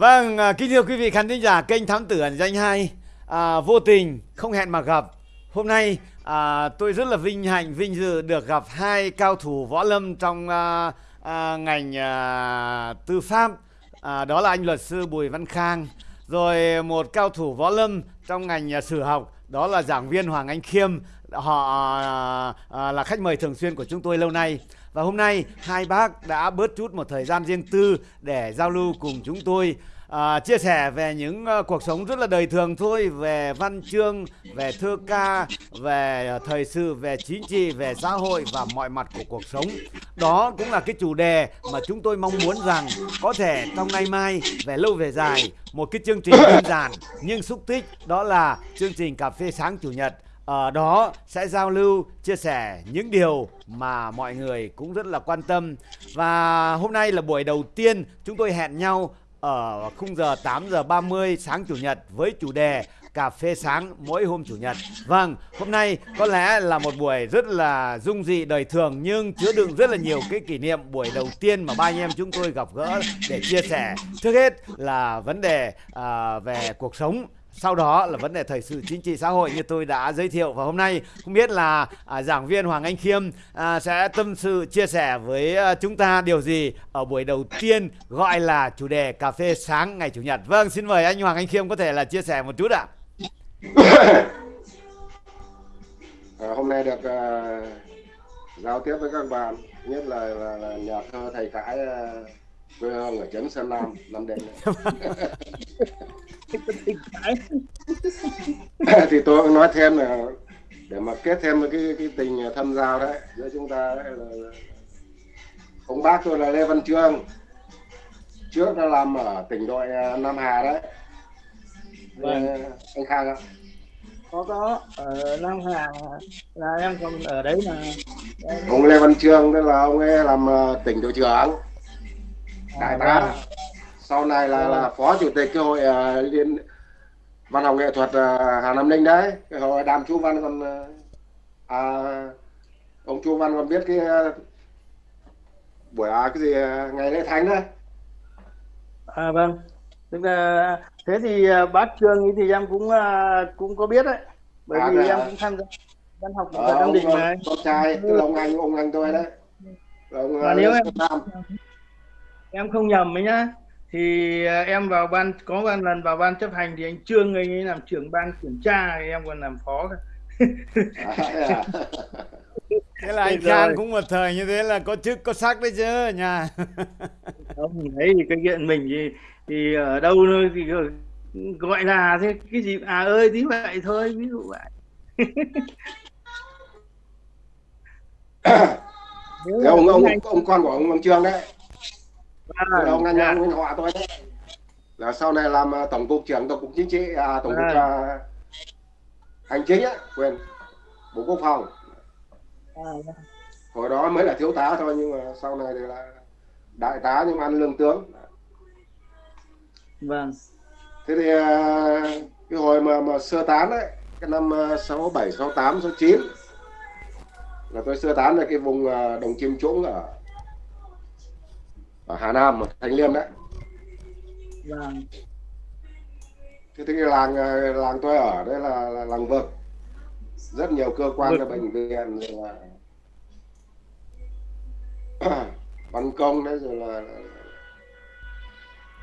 Vâng, à, kính thưa quý vị khán thính giả kênh Thám Tử ẩn danh hai. À, Vô tình, không hẹn mà gặp. Hôm nay à, tôi rất là vinh hạnh, vinh dự được gặp hai cao thủ võ lâm trong à, à, ngành à, tư pháp. À, Đó là anh luật sư Bùi Văn Khang. Rồi một cao thủ võ lâm trong ngành à, sử học Đó là giảng viên Hoàng Anh Khiêm. Họ à, à, là khách mời thường xuyên của chúng tôi lâu nay và hôm nay hai bác đã bớt chút một thời gian riêng tư để giao lưu cùng chúng tôi à, chia sẻ về những uh, cuộc sống rất là đời thường thôi về văn chương về thơ ca về uh, thời sự về chính trị về xã hội và mọi mặt của cuộc sống. Đó cũng là cái chủ đề mà chúng tôi mong muốn rằng có thể trong nay mai về lâu về dài một cái chương trình đơn giản nhưng xúc tích đó là chương trình cà phê sáng chủ nhật ở đó sẽ giao lưu chia sẻ những điều mà mọi người cũng rất là quan tâm và hôm nay là buổi đầu tiên chúng tôi hẹn nhau ở khung giờ 8 giờ 30 sáng chủ nhật với chủ đề cà phê sáng mỗi hôm chủ nhật. Vâng, hôm nay có lẽ là một buổi rất là dung dị đời thường nhưng chứa đựng rất là nhiều cái kỷ niệm buổi đầu tiên mà ba anh em chúng tôi gặp gỡ để chia sẻ. Trước hết là vấn đề à, về cuộc sống sau đó là vấn đề thời sự chính trị xã hội như tôi đã giới thiệu và hôm nay không biết là à, giảng viên Hoàng Anh Khiêm à, sẽ tâm sự chia sẻ với à, chúng ta điều gì ở buổi đầu tiên gọi là chủ đề cà phê sáng ngày chủ nhật. Vâng, xin mời anh Hoàng Anh Khiêm có thể là chia sẻ một chút ạ. à, hôm nay được à, giao tiếp với các bạn nhất là, là, là nhà thơ thầy cãi à quê hương ở trấn Sơn Nam Nam Định. Thì tôi cũng nói thêm là để mà kết thêm cái cái tình thân giao đấy giữa chúng ta đấy là ông bác tôi là Lê Văn Trương. Trước đã làm ở tỉnh đội à, Nam Hà đấy. Vâng. anh Khang ạ. Có có. Ở Nam Hà là em còn ở đấy là ông Lê Văn Trương tức là ông ấy làm à, tỉnh đội trưởng đại tá. vâng. sau này là là phó chủ tịch cái hội uh, liên văn học nghệ thuật uh, Hà Nam Ninh đấy. Cái hội đàm chu văn còn uh, à, ông chu văn còn biết cái buổi à, cái gì ngày lễ thánh đấy. À vâng. Tức là thế thì bác trương thì em cũng cũng có biết đấy. Bởi à, vì em cũng tham gia văn học nghệ thuật Nam Định mà. con trai tức là ông anh ông anh tôi đấy. Ông, và nếu em em không nhầm ấy nhá. Thì à, em vào ban có một lần vào ban chấp hành thì anh trương anh ấy làm trưởng ban kiểm tra thì em còn làm phó à, thế là anh Khang cũng một thời như thế là có chức có sắc đấy chứ nhà. Không thấy thì cái chuyện mình thì thì ở đâu thôi thì gọi là thế cái gì à ơi tí vậy thôi ví dụ vậy. Ông ông ông con của ông ông Trương đấy à, ông anh dạ. anh họ tôi đấy là sau này làm à, tổng cục trưởng tổng cục chính trị à, tổng cục à. uh, hành chính á quyền bộ quốc phòng à, dạ. hồi đó mới là thiếu tá thôi nhưng mà sau này thì là đại tá nhưng mà ăn lương tướng vâng thế thì uh, cái hồi mà mà sơ tán đấy cái năm sáu bảy sáu tám sáu chín là tôi sơ tán về cái vùng uh, đồng chim trũng ở ở Hà Nam Thanh Liêm đấy. Vâng. Thế thì làng ờ, làng tôi ở đây là, là làng vực rất nhiều cơ quan và bệnh viện rồi là văn công đấy rồi là, là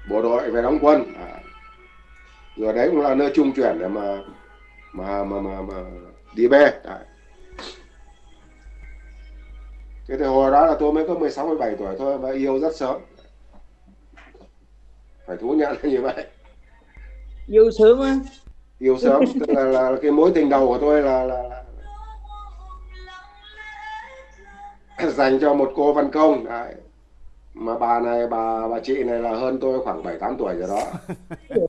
bộ đội về đóng quân. À. rồi đấy cũng là nơi trung chuyển để mà mà mà mà, mà đi bê. Đấy. Thế thì hồi đó là tôi mới có 16 17 tuổi thôi và yêu rất sớm. Phải thú nhận là như vậy. Yêu sớm á? Yêu sớm tức là, là, cái mối tình đầu của tôi là, là, là dành cho một cô văn công đấy. Mà bà này bà bà chị này là hơn tôi khoảng 7 8 tuổi rồi đó.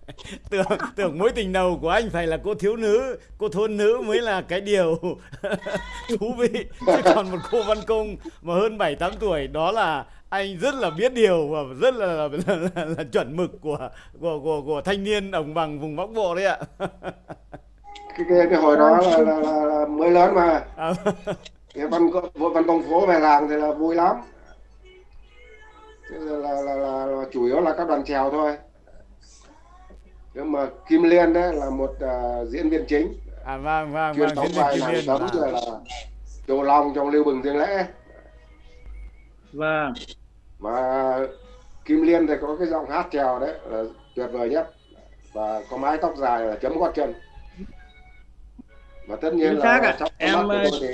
tưởng tưởng mối tình đầu của anh phải là cô thiếu nữ cô thôn nữ mới là cái điều thú vị chứ còn một cô văn công mà hơn bảy tám tuổi đó là anh rất là biết điều và rất là là, là, là, là chuẩn mực của của của của thanh niên đồng bằng vùng bắc bộ đấy ạ cái, cái cái hồi đó là, là, là, là mới lớn mà à. cái văn văn công phố về làng thì là vui lắm là, là, là, là, chủ yếu là các đoàn trèo thôi. Nhưng mà Kim Liên đấy là một uh, diễn viên chính. À vâng vâng chuyên vâng đóng diễn viên vai Kim nàng Liên tấm rồi là Châu Long trong Lưu Bừng Dương Lễ. Vâng. Mà Kim Liên thì có cái giọng hát trèo đấy là tuyệt vời nhất. Và có mái tóc dài là chấm gót chân. Và tất nhiên Chính xác là ạ. trong Em, mắt của tôi thì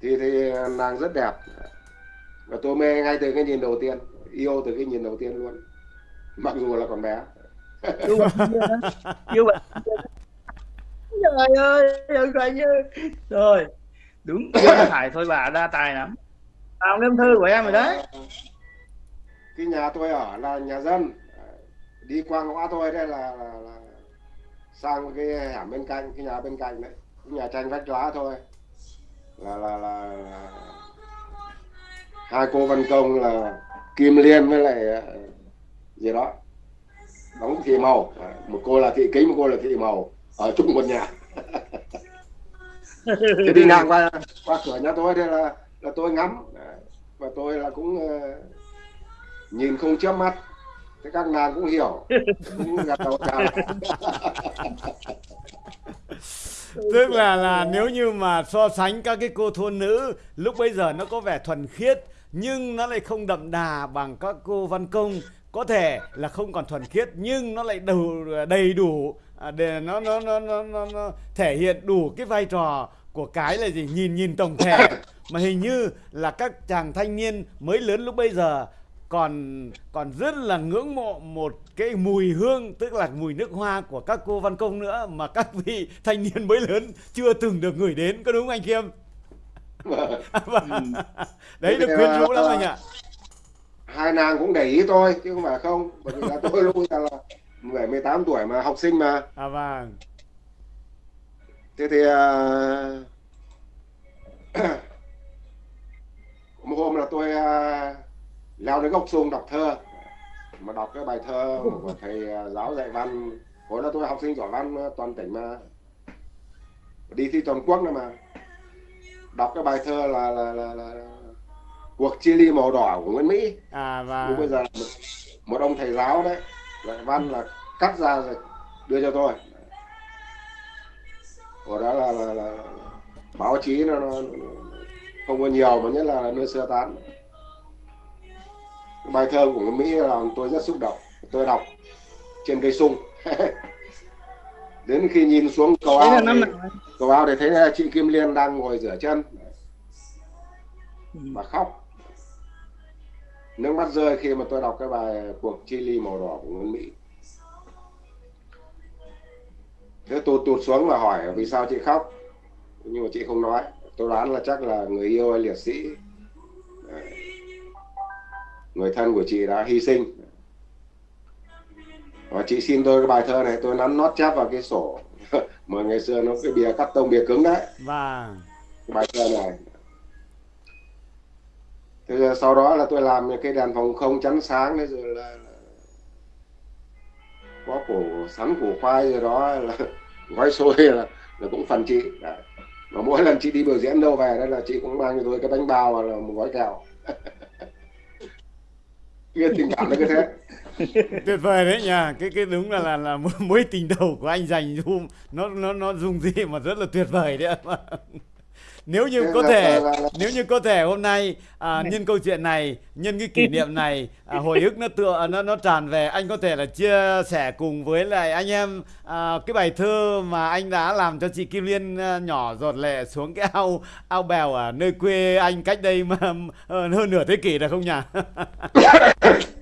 thì thì nàng rất đẹp và tôi mê ngay từ cái nhìn đầu tiên yêu từ cái nhìn đầu tiên luôn. Mặc dù là còn bé. Yêu bạn yêu trời ơi trời ơi rồi đúng phải thôi bà đa tài lắm. Vào năm thư của em rồi đấy. Cái nhà tôi ở là nhà dân. Đi qua ngõ tôi đây là, là, là sang cái hẻm bên cạnh cái nhà bên cạnh đấy. Nhà tranh vách lá thôi. Là là là, là hai cô văn công là kim liên với lại ờ, gì đó đóng thị màu một cô là thị kính một cô là thị màu ở chung một nhà. Thì đi ngang qua qua cửa nhà tôi đây là là tôi ngắm. Và tôi là cũng ờ, nhìn không chớp mắt. Thế các nàng cũng hiểu. Cũng gật đầu chào. Tức là là nếu như mà so sánh các cái cô thôn nữ lúc bây giờ nó có vẻ thuần khiết nhưng nó lại không đậm đà bằng các cô văn công. Có thể là không còn thuần khiết nhưng nó lại đủ đầy đủ à, để nó nó nó nó, nó, nó thể hiện đủ cái vai trò của cái là gì? Nhìn nhìn tổng thể. Mà hình như là các chàng thanh niên mới lớn lúc bây giờ còn còn rất là ngưỡng mộ một cái mùi hương tức là mùi nước hoa của các cô văn công nữa mà các vị thanh niên mới lớn chưa từng được gửi đến. Có đúng không anh Kiêm? Đấy được quyến rũ lắm anh ạ. hai nàng cũng để ý tôi chứ không phải không. Bởi vì là tôi lúc là 17 18 tuổi mà học sinh mà. À vâng. thế thì à, một hôm là tôi à, leo đến gốc sung đọc thơ. Mà đọc cái bài thơ của thầy giáo dạy văn. Hồi đó tôi học sinh giỏi văn toàn tỉnh mà. Đi thi toàn quốc nữa mà đọc cái bài thơ là là là, là cuộc chia ly màu đỏ của Nguyễn Mỹ. À nhưng bây giờ là một, một ông thầy giáo đấy dạy văn là cắt ra rồi đưa cho tôi. Của đó là, là, là báo chí nó, nó, không có nhiều mà nhất là nơi sơ tán. Bài thơ của Nguyễn Mỹ làm tôi rất xúc động. Tôi đọc trên cây sung đến khi nhìn xuống cầu ao thì, cầu ao thì thấy là chị Kim Liên đang ngồi rửa chân. Ừ. mà khóc. Nước mắt rơi khi mà tôi đọc cái bài cuộc chi ly màu đỏ của Nguyễn Mỹ. Thế tôi tụt xuống và hỏi vì sao chị khóc. Nhưng mà chị không nói. Tôi đoán là chắc là người yêu hay liệt sĩ. Người thân của chị đã hy sinh và chị xin tôi cái bài thơ này tôi nắn nót chép vào cái sổ. Mà ngày xưa nó cái bìa cắt tông bìa cứng đấy. Vâng. cái bài thơ này. Thế rồi sau đó là tôi làm cái đèn phòng không chắn sáng đấy rồi là, là có củ sắn củ khoai rồi đó là gói xôi là, là cũng phần chị. Đấy. mà mỗi lần chị đi biểu diễn đâu về đây là chị cũng mang cho tôi cái bánh bao và là một gói kẹo. Kia tình cảm nó cứ thế Tuyệt vời đấy nha. Cái cái đúng là là là mối tình đầu của anh dành Zoom nó nó nó dùng gì mà rất là tuyệt vời đấy. Nếu như Thế có là- thể là- nếu như có thể hôm nay à, nhân câu chuyện này nhân cái kỷ niệm này à, hồi ức nó tựa nó nó tràn về anh có thể là chia sẻ cùng với lại anh em à, cái bài thơ mà anh đã làm cho chị Kim Liên à, nhỏ giọt lệ xuống cái ao ao bèo ở nơi quê anh cách đây mà ờ, hơn nửa thế kỷ được không nhỉ?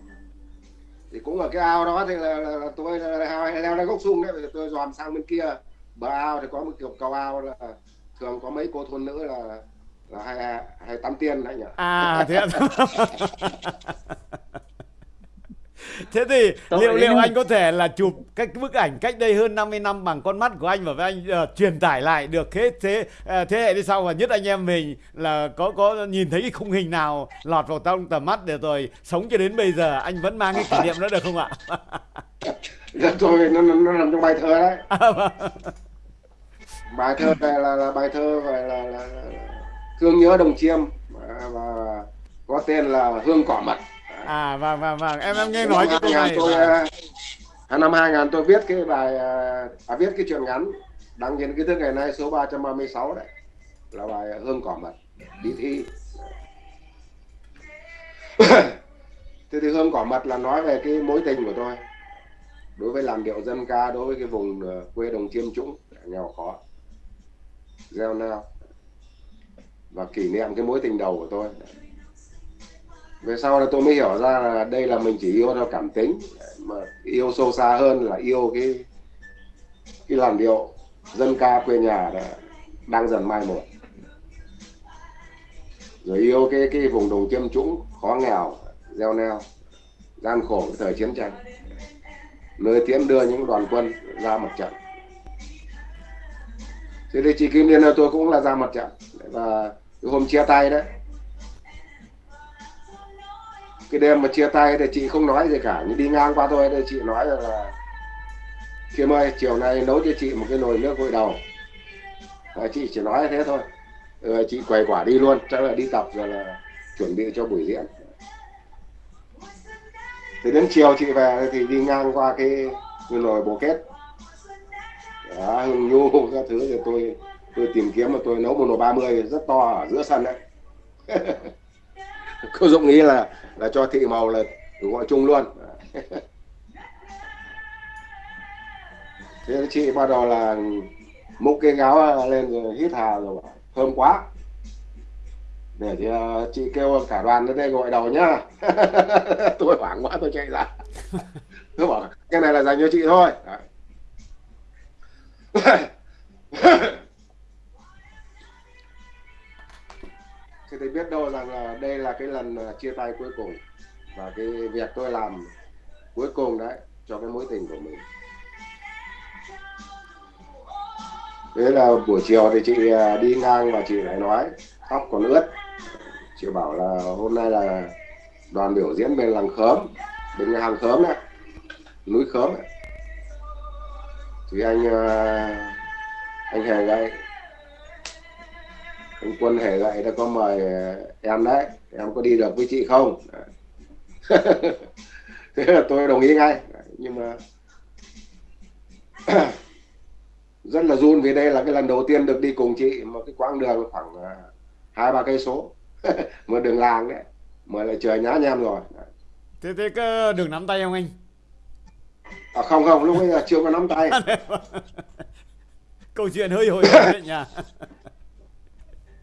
thì cũng ở cái ao đó thì là, là, là tôi là, là, leo lên gốc sung đấy. Giờ tôi dòm sang bên kia. Bờ ao thì có một kiểu cầu ao là thường có mấy cô thôn nữ là là hay hay tắm tiên đấy nhỉ? À thế ạ. Thế thì Tội liệu liệu anh có thể là chụp cái bức ảnh cách đây hơn 50 năm bằng con mắt của anh và với anh ờ, truyền tải lại được thế thế ờ, thế hệ đi sau và nhất anh em mình là có có nhìn thấy cái khung hình nào lọt vào trong tầm mắt để rồi sống cho đến bây giờ anh vẫn mang cái kỷ niệm đó được không ạ? Dạ, tôi nó, nó, nó nằm trong bài thơ đấy À, vâng. bài thơ này là, là bài thơ phải là, là, là, là thương nhớ đồng chiêm và, và có tên là hương cỏ mật à vâng vâng vâng. Em em nghe nói cái câu này. tôi vâng. à, năm 2000 tôi viết cái bài à, à, viết cái chuyện ngắn đăng trên cái thức ngày nay số 336 đấy. Là bài hương cỏ mật đi thi. Thế thì hương cỏ mật là nói về cái mối tình của tôi. Đối với làn điệu dân ca đối với cái vùng ờ, quê đồng chiêm trũng nghèo khó gieo nao và kỷ niệm cái mối tình đầu của tôi về sau là tôi mới hiểu ra là đây là mình chỉ yêu theo cảm tính, mà yêu sâu xa hơn là yêu cái cái làn điệu dân ca quê nhà đã đang dần mai một. Rồi yêu cái cái vùng đồng chiêm trũng, khó nghèo, gieo neo, gian khổ, cái thời chiến tranh. Nơi tiến đưa những đoàn quân ra mặt trận. Thế thì chị Kim Liên là tôi cũng là ra mặt trận. Và hôm chia tay đấy cái đêm mà chia tay thì chị không nói gì cả nhưng đi ngang qua tôi thì chị nói là Kim ơi chiều nay nấu cho chị một cái nồi nước gội đầu. Và chị chỉ nói thế thôi. Rồi chị quầy quả đi luôn chắc là đi tập rồi là chuẩn bị cho buổi diễn. Thì đến chiều chị về thì đi ngang qua cái, cái nồi bồ kết. Đó, hương nhu các thứ thì tôi tôi tìm kiếm mà tôi nấu một nồi 30 rất to ở giữa sân đấy. cô dụng nghĩ là là cho thị màu là gọi chung luôn. Thế chị bắt đầu là múc cái gáo lên rồi hít hà rồi thơm quá. Để thì uh, chị kêu cả đoàn đến đây gọi đầu nhá. Tôi hoảng quá tôi chạy ra. Tôi bảo cái này là dành cho chị thôi. thì tôi biết đâu rằng là đây là cái lần à, chia tay cuối cùng. Và cái việc tôi làm cuối cùng đấy cho cái mối tình của mình. Thế là buổi chiều thì chị à, đi ngang và chị lại nói, tóc còn ướt. Chị bảo là, hôm nay là đoàn biểu diễn bên làng khớm bên nhà hàng khớm này núi khớm đấy. thì anh à, anh hề đây anh quân hề gậy đã có mời em đấy. Em có đi được với chị không? Thế là tôi đồng ý ngay. Nhưng mà rất là run vì đây là cái lần đầu tiên được đi cùng chị một cái quãng đường khoảng à, hai ba cây số. Một đường làng đấy. Mà lại trời nhá nhem rồi. Thế thế có đường nắm tay không anh? À, không không. Lúc ấy là chưa có nắm tay. Câu chuyện hơi hồi hộp đấy nhỉ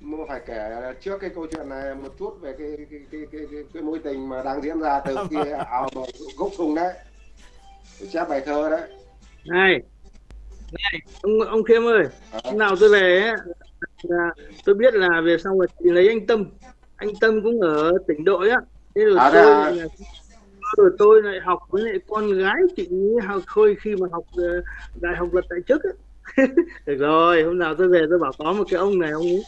mà phải kể trước cái câu chuyện này một chút về cái cái cái cái, cái, cái mối tình mà đang diễn ra từ khi ảo gốc thùng đấy. Chép bài thơ đấy. Này này ông ông khiêm ơi à. nào tôi về là tôi biết là về xong rồi thì lấy anh tâm. Anh tâm cũng ở tỉnh đội á. Thế rồi à, tôi à. rồi tôi lại học với lại con gái chị học khôi khi mà học ờ, đại học luật tại chức á. Được rồi hôm nào tôi về tôi bảo có một cái ông này ông ấy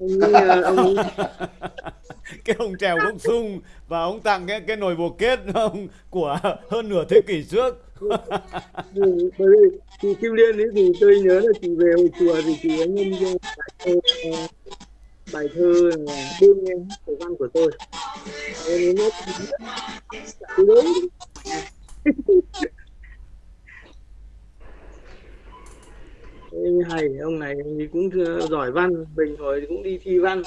ông, ông cái ông trèo gốc sung và ông tặng cái cái nồi bồ kết ông của hơn nửa thế kỷ trước. Bởi vì chị Kim Liên ấy thì tôi nhớ là chị về hồi chùa thì chị ấy nhân cho bài thơ, bài thơ là đêm nghe cổ văn của tôi em hay ông này thì cũng giỏi văn bình hồi cũng đi thi văn.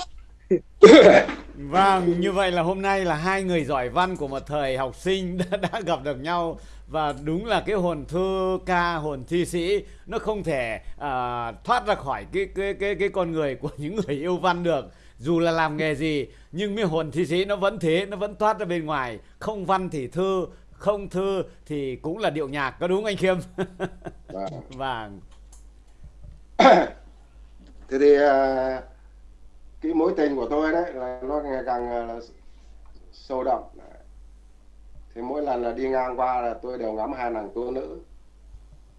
Vâng như vậy là hôm nay là hai người giỏi văn của một thời học sinh đã, đã gặp được nhau. Và đúng là cái hồn thơ ca hồn thi sĩ nó không thể à, thoát ra khỏi cái cái cái cái con người của những người yêu văn được. Dù là làm nghề gì nhưng cái hồn thi sĩ nó vẫn thế nó vẫn thoát ra bên ngoài. Không văn thì thơ không thơ thì cũng là điệu nhạc có đúng anh khiêm? Vâng, vâng. thế thì à, cái mối tình của tôi đấy là nó ngày càng à, sâu đậm. Thì mỗi lần là đi ngang qua là tôi đều ngắm hai nàng tu nữ.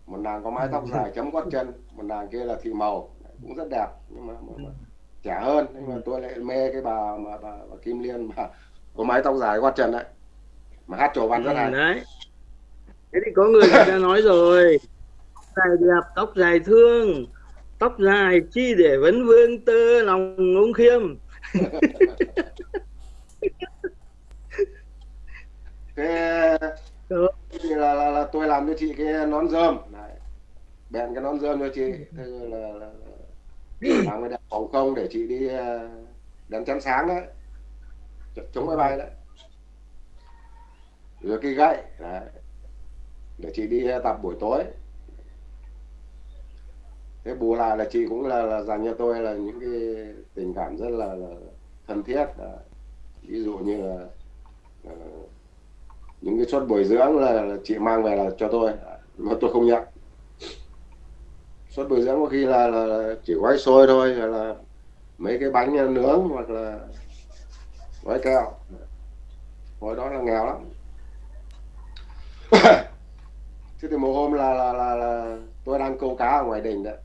Một nàng có mái tóc dài chấm gót chân một nàng kia là thị màu. Cũng rất đẹp nhưng mà, mà, mà trẻ hơn. Nhưng mà tôi lại mê cái bà mà bà, bà Kim Liên mà có mái tóc dài gót chân đấy. Mà hát trầu văn rất hay. Ừ, đấy. Thế thì có người người ta nói rồi. Dài đẹp tóc dài thương tóc dài chi để vấn vương tơ lòng ông khiêm ừ. thì là, là, là tôi làm cho chị cái nón rơm Đấy. bèn cái nón rơm cho chị thế là, là, là làm cái đèn phòng không để chị đi ờ, đèn chắn sáng đấy chống máy bay đấy rồi cái gậy đấy. để chị đi tập buổi tối thế bù lại là chị cũng là, là dành cho tôi là những cái tình cảm rất là, là thân thiết đấy. ví dụ như là uh, những cái suất bồi dưỡng là, là chị mang về là cho tôi mà tôi không nhận. Suất bồi dưỡng có khi là, là chỉ gói xôi thôi hay là mấy cái bánh nướng hoặc là gói kẹo. Hồi đó là nghèo lắm. Thế thì một hôm là, là, là, là tôi đang câu cá ở ngoài đình đấy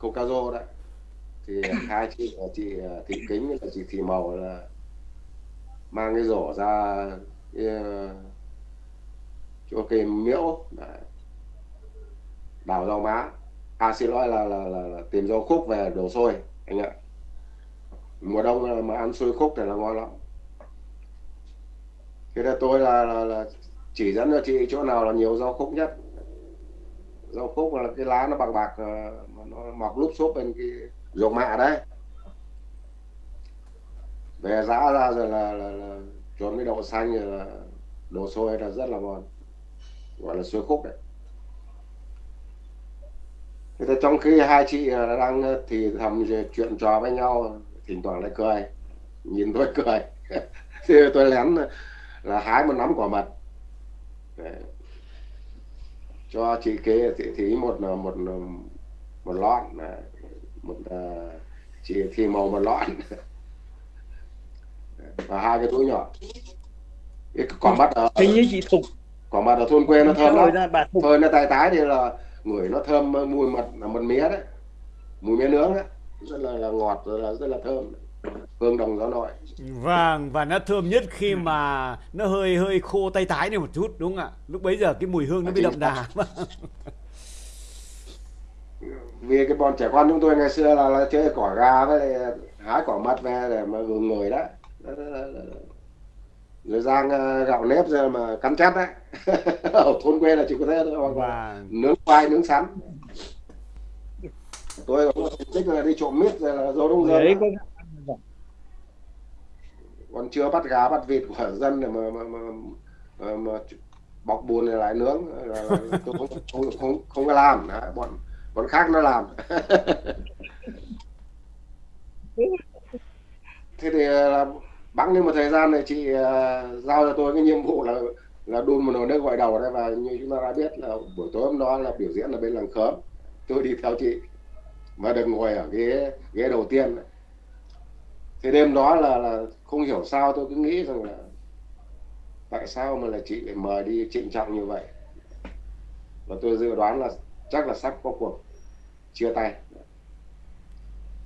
câu cá đấy. Thì hai chị chị thị kính và chị thị màu là mang cái rổ ra ờ, cái, cho cái miễu đấy. đào rau má. À xin lỗi là, là, là, là tìm rau khúc về đổ xôi anh ạ. Mùa đông mà ăn xôi khúc thì là ngon lắm. Thế là tôi là, là, là chỉ dẫn cho chị chỗ nào là nhiều rau khúc nhất. Rau khúc là cái lá nó bạc bạc ờ, nó mọc lúp xốp bên cái ruộng mạ đấy. Về giã ra rồi là, là, là trộn với đậu xanh rồi là đồ xôi là rất là ngon gọi là xôi khúc đấy. Thế thì trong khi hai chị đang thì thầm chuyện trò với nhau thỉnh thoảng lại cười nhìn tôi cười. Thì tôi lén là hái một nắm quả mật. Để cho chị kế thì, thì một một một lon một uh, chị thì màu một lon. Và hai cái túi nhỏ. Cái quả mật ở hình như chị thục. Quả mật ở thôn quê nó thơm lắm. thôi nó tay tái thì là người nó thơm mùi mật là mật mía đấy. Mùi mía nướng đấy. Rất là, là ngọt rất là rất là thơm. Hương đồng gió nội. Vâng và nó thơm nhất khi mà nó hơi hơi khô tay tái này một chút đúng không ạ? Lúc bấy giờ cái mùi hương nó bị đậm đà vì cái bọn trẻ con chúng tôi ngày xưa là, là chơi cỏ gà với lại hái cỏ mật về để mà gừng người đó. Rồi rang ờ, gạo nếp ra mà cắn chét đấy. Ở thôn quê là chỉ có thế thôi hoặc là vâng. nướng khoai nướng sắn. Tôi cũng thích là đi trộm mít rồi là dấu đông dân. Còn chưa bắt gà bắt vịt của dân để mà mà, mà, mà, mà bọc bùn này lại nướng. Là, là tôi không không không không có làm. Đấy, bọn bọn khác nó làm. Thế thì là bẵng lên một thời gian này chị uh, giao cho tôi cái nhiệm vụ là là đun một nồi nước gội đầu đấy và như chúng ta đã biết là buổi tối hôm đó là biểu diễn ở bên làng khớm tôi đi theo chị và được ngồi ở ghế ghế đầu tiên. Thì đêm đó là là không hiểu sao tôi cứ nghĩ rằng là tại sao mà là chị lại mời đi trịnh trọng như vậy? Và tôi dự đoán là chắc là sắp có cuộc chia tay.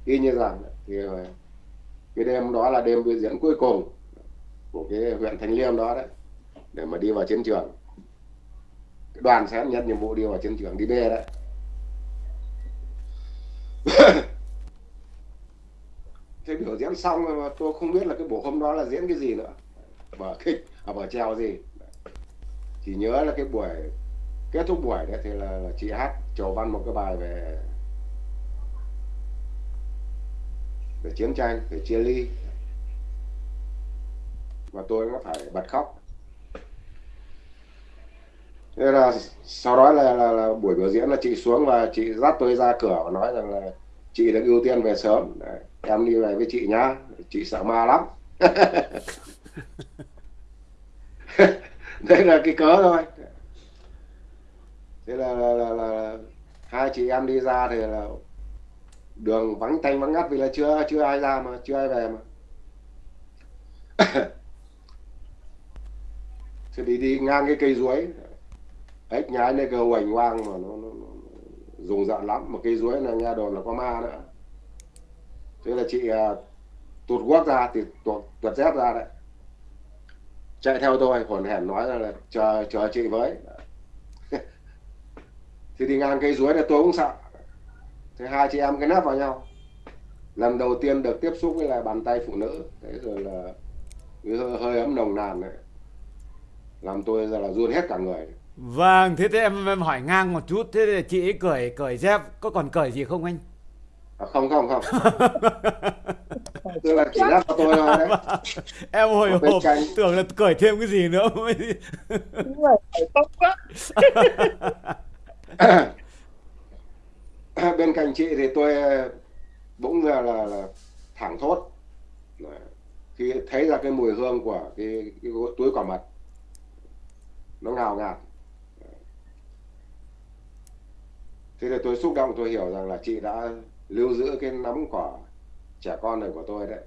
Y như rằng thì ờ, cái đêm đó là đêm biểu diễn cuối cùng của cái huyện Thanh Liêm đó đấy để mà đi vào chiến trường. Cái đoàn sẽ nhận nhiệm vụ đi vào chiến trường đi B đấy. Thế biểu diễn xong mà tôi không biết là cái buổi hôm đó là diễn cái gì nữa. Vở kịch à vở treo gì. Chỉ nhớ là cái buổi kết thúc buổi đấy thì là, là chị hát chầu văn một cái bài về về chiến tranh về chia ly. Và tôi cũng phải bật khóc. Thế là sau đó là, là, là buổi biểu diễn là chị xuống và chị dắt tôi ra cửa và nói rằng là chị được ưu tiên về sớm. Đấy, em đi về với chị nhá. Chị sợ ma lắm. Đây là cái cớ thôi. Thế là, là, là, là hai chị em đi ra thì là đường vắng tanh vắng ngắt vì là chưa chưa ai ra mà chưa ai về mà. Thì đi đi ngang cái cây ruối ếch nhái này cơ hoành hoang mà nó, nó, nó dùng dạn lắm. Mà cây ruối là nghe đồn là có ma nữa. Thế là chị à, uh, tụt guốc ra thì tuột tuột dép ra đấy. Chạy theo tôi hồn hển nói là, là chờ chờ chị với. Thì đi ngang cây ruối này tôi cũng sợ thế hai chị em cái nắp vào nhau. Lần đầu tiên được tiếp xúc với lại bàn tay phụ nữ. Thế rồi là hơi, hơi ấm nồng nàn này làm tôi giờ là run hết cả người. Vâng thế thế em em hỏi ngang một chút. Thế thì chị ấy cởi cởi dép có còn cởi gì không anh? À, không không không. Tức là chỉ lắp cho tôi thôi. Đấy em hồi hộp tưởng là cởi thêm cái gì nữa. Mới tóc quá bên cạnh chị thì tôi ờ, bỗng là, là, là thẳng thốt. Khi thấy ra cái mùi hương của cái, cái túi quả mật. Nó ngào ngạt. Thế thì tôi xúc động tôi hiểu rằng là chị đã lưu giữ cái nắm quả trẻ con này của tôi đấy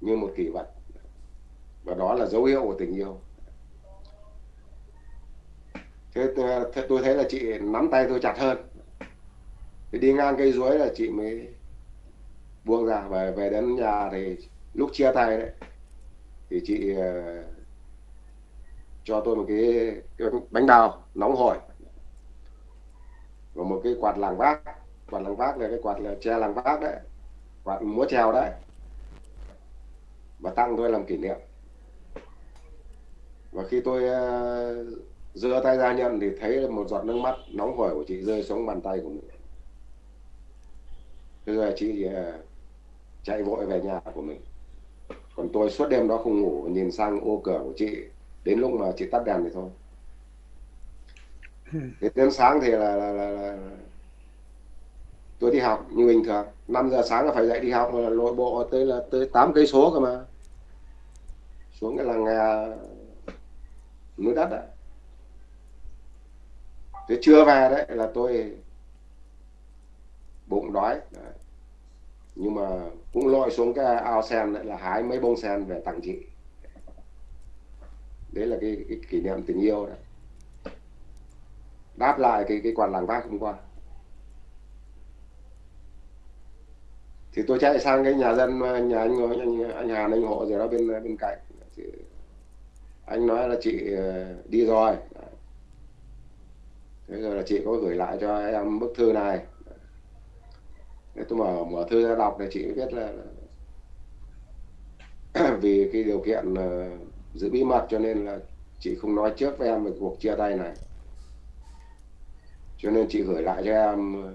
như một kỷ vật. Và đó là dấu hiệu của tình yêu. Thế ờ, tôi thấy là chị nắm tay tôi chặt hơn thì đi ngang cây ruối là chị mới buông ra. Và về đến nhà thì lúc chia tay đấy thì chị uh, cho tôi một cái, cái bánh đào nóng hổi và một cái quạt làng vác. Quạt làng vác là cái quạt là tre làng vác đấy quạt múa trèo đấy và tặng tôi làm kỷ niệm. Và khi tôi uh, giơ tay ra nhận thì thấy một giọt nước mắt nóng hổi của chị rơi xuống bàn tay của mình rồi chị uh, chạy vội về nhà của mình. Còn tôi suốt đêm đó không ngủ nhìn sang ô cửa của chị đến lúc mà chị tắt đèn thì thôi. Thế đến sáng thì là, là, là, là tôi đi học như bình thường. 5 giờ sáng là phải dậy đi học mà lội bộ tới là tới 8 cây số cơ mà. Xuống cái làng nghề núi đất đấy thế chưa về đấy là tôi bụng đói. Đấy. nhưng mà cũng lội xuống cái ao sen lại là hái mấy bông sen về tặng chị. Đấy là cái, cái kỷ niệm tình yêu đấy. Đáp lại cái cái quạt làng vác hôm qua. Thì tôi chạy sang cái nhà dân nhà anh anh, anh Hàn anh hộ rồi đó bên bên cạnh. Thì anh nói là chị ờ, đi rồi. Thế rồi là chị có gửi lại cho em bức thư này nếu tôi mở mở thư ra đọc thì chị biết là, vì cái điều kiện uh, giữ bí mật cho nên là chị không nói trước với em về cuộc chia tay này. Cho nên chị gửi lại cho em ờ,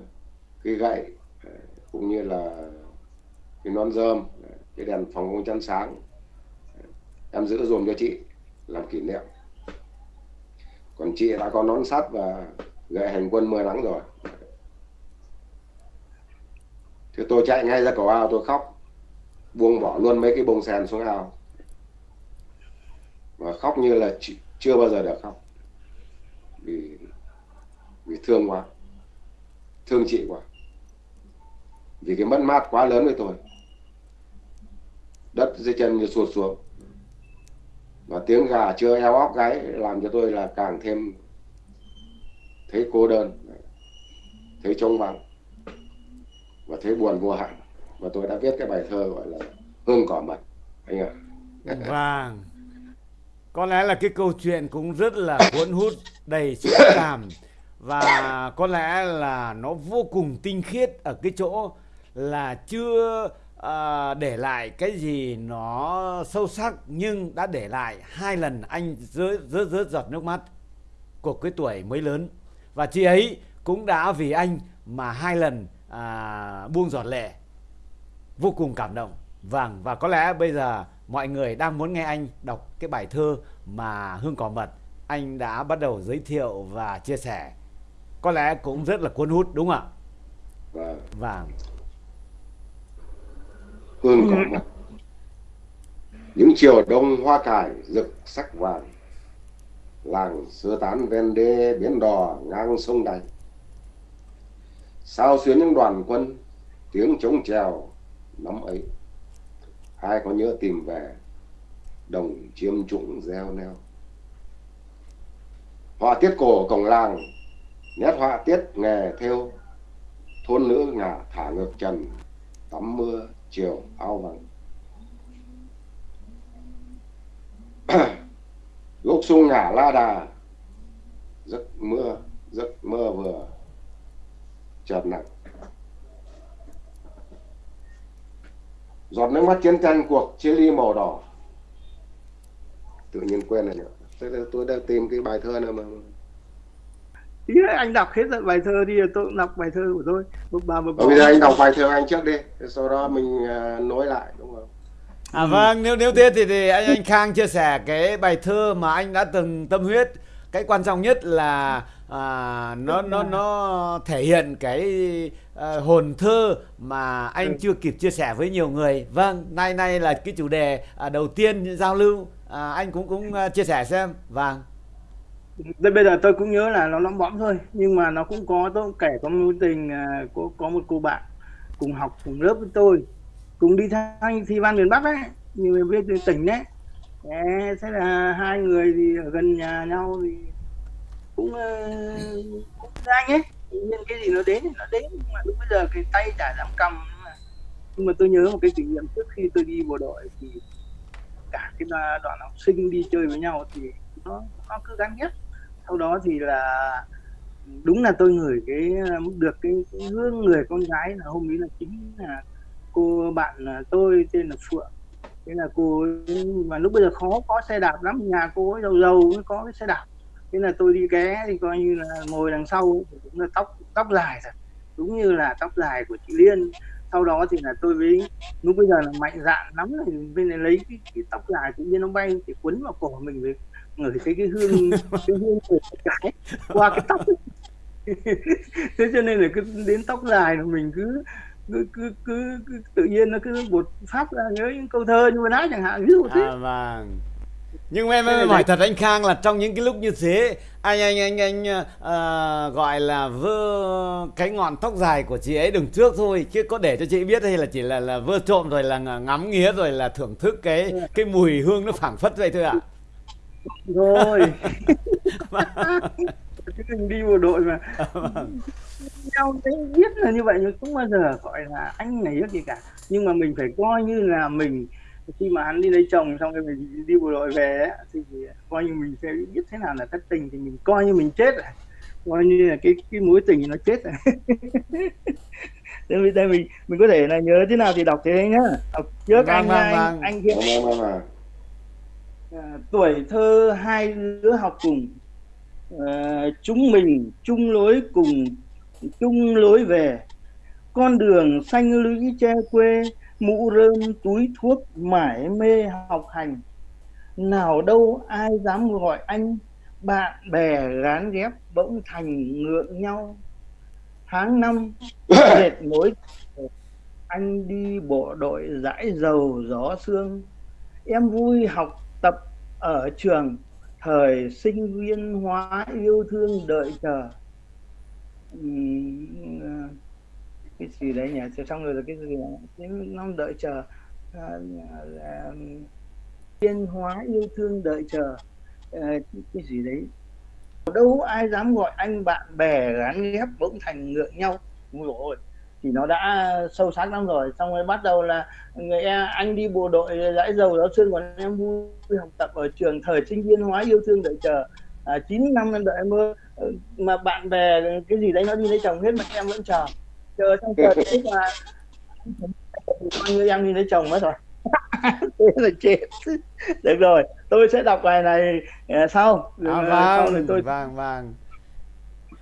cái gậy ờ, cũng như là cái nón rơm cái đèn phòng công chăn sáng. Em giữ dùm cho chị làm kỷ niệm. Còn chị đã có nón sắt và gậy hành quân mưa nắng rồi thì tôi chạy ngay ra cầu ao, tôi khóc. Buông bỏ luôn mấy cái bông sen xuống ao. Và khóc như là chưa bao giờ được khóc. Vì vì thương quá. Thương chị quá. Vì cái mất mát quá lớn với tôi. Đất dưới chân như sụt xuống. Và tiếng gà chưa eo óc gáy làm cho tôi là càng thêm thấy cô đơn, thấy trống vắng và thấy buồn vô hạn và tôi đã viết cái bài thơ gọi là hương cỏ mật. Anh ạ. Vâng. Có lẽ là cái câu chuyện cũng rất là cuốn hút đầy xúc cảm. Và có lẽ là nó vô cùng tinh khiết ở cái chỗ là chưa à, để lại cái gì nó sâu sắc nhưng đã để lại hai lần anh rớt rớt rớt giọt nước mắt của cái tuổi mới lớn. Và chị ấy cũng đã vì anh mà hai lần à, buông giọt lệ. Vô cùng cảm động. Vâng và có lẽ bây giờ mọi người đang muốn nghe anh đọc cái bài thơ mà hương cỏ mật anh đã bắt đầu giới thiệu và chia sẻ. Có lẽ cũng rất là cuốn hút đúng không ạ? Vâng. Vâng. Hương cỏ mật. Những chiều đông hoa cải rực sắc vàng làng sơ tán ven đê biển đò ngang sông đành sao xuyến những đoàn quân, tiếng trống trèo lắm ấy. Ai có nhớ tìm về, đồng chiêm trụng reo neo. Họa tiết cổ cổng làng, nét họa tiết nghề theo. Thôn nữ ngả thả ngược trần, tắm mưa, chiều ao vắng gốc sung ngả la đà, giấc mưa, giấc mơ vừa chợt nặng giọt nước mắt chiến tranh cuộc chia ly màu đỏ. Tự nhiên quên rồi nữa tôi, tôi đang tìm cái bài thơ nào mà Ý anh đọc hết bài thơ đi tôi cũng đọc bài thơ của tôi. Một bà một bây giờ anh đọc bài thơ anh trước đi sau đó mình uh, nối lại đúng không? À ừ. vâng, nếu nếu thế thì, thì anh anh Khang chia sẻ cái bài thơ mà anh đã từng tâm huyết. Cái quan trọng nhất là à, nó nó nó thể hiện cái à, hồn thơ mà anh ừ. chưa kịp chia sẻ với nhiều người. Vâng, nay nay là cái chủ đề à, đầu tiên giao lưu à, anh cũng cũng uh, chia sẻ xem. Vâng. Đây bây giờ tôi cũng nhớ là nó lõm bõm thôi, nhưng mà nó cũng có tôi kể có mối tình à, có có một cô bạn cùng học cùng lớp với tôi cùng đi thanh thi văn miền Bắc ấy nhiều người biết tỉnh đấy thế là hai người thì ở gần nhà nhau thì cũng uh, cũng anh ấy. Nhưng cái gì nó đến thì nó đến nhưng mà lúc bây giờ cái tay chả dám cầm nhưng mà, nhưng mà tôi nhớ một cái kỷ niệm trước khi tôi đi bộ đội thì cả cái đoàn học sinh đi chơi với nhau thì nó nó cứ gắn nhất. Sau đó thì là đúng là tôi ngửi cái ờ, được cái, cái hương người con gái là hôm ấy là chính là cô bạn ờ, tôi tên là phượng thế là cô ấy, mà lúc bây giờ khó có xe đạp lắm nhà cô ấy giàu giàu mới có cái xe đạp. Thế là tôi đi ké thì coi như là ngồi đằng sau thì cũng là tóc tóc dài thật. Đúng như là tóc dài của chị Liên. Sau đó thì là tôi với lúc bây giờ là mạnh dạn lắm thì bên này lấy cái, cái tóc dài tự nhiên nó bay thì quấn vào cổ mình với ngửi thấy cái hương cái hương của cái qua cái tóc thế cho nên là cứ đến tóc dài là mình cứ cứ, cứ, cứ, cứ tự nhiên nó cứ bột phát ra nhớ những câu thơ như nãy chẳng hạn ví dụ thế. À, vâng. Nhưng mà em, em hỏi thật anh Khang là trong những cái lúc như thế anh anh anh anh uh, gọi là vơ cái ngọn tóc dài của chị ấy đằng trước thôi chứ có để cho chị biết hay là chỉ là là vơ trộm rồi là ngắm nghía rồi là thưởng thức cái cái mùi hương nó phảng phất vậy thôi ạ. À? rồi mình đi bộ đội mà. Vâng nhau thấy biết là như vậy nhưng không bao giờ gọi là anh này gì cả. Nhưng mà mình phải coi như là mình khi mà hắn đi lấy chồng xong rồi mình đi bộ đội về ấy, thì coi như mình sẽ biết thế nào là thất tình thì mình coi như mình chết rồi coi như là cái cái mối tình nó chết rồi đây, đây mình mình có thể là nhớ thế nào thì đọc thế nhá. Đọc trước vâng, anh, vâng, anh vâng. anh kia vâng, vâng, à, tuổi thơ hai đứa học cùng. À, chúng mình chung lối cùng chung lối về. Con đường xanh lũy che quê mũ rơm túi thuốc mải mê học hành. Nào đâu ai dám gọi anh bạn bè gán ghép bỗng thành ngượng nhau. Tháng năm dệt mối anh đi bộ đội dãi dầu gió sương. Em vui học tập ở trường thời sinh viên hóa yêu thương đợi chờ À, cái gì đấy nhỉ? Xong rồi là cái gì cái nó đợi chờ thiên à, hóa yêu thương đợi chờ. À, cái gì đấy. Đâu ai dám gọi anh bạn bè gắn ghép bỗng thành ngượng nhau? Rồi thì nó đã sâu sắc lắm rồi. Xong rồi bắt đầu là người e, anh đi bộ đội dãi dầu đó xương còn em vui học tập ở trường thời sinh viên hóa yêu thương đợi chờ. À, 9 năm em đợi em mơ mà bạn bè cái gì đấy nó đi lấy chồng hết mà em vẫn chờ. Chờ xong chờ tức là coi như em đi lấy chồng mất rồi. Thế là chết. Được rồi tôi sẽ đọc bài này uh, sau. À, vâng, sau thì tôi vâng vâng.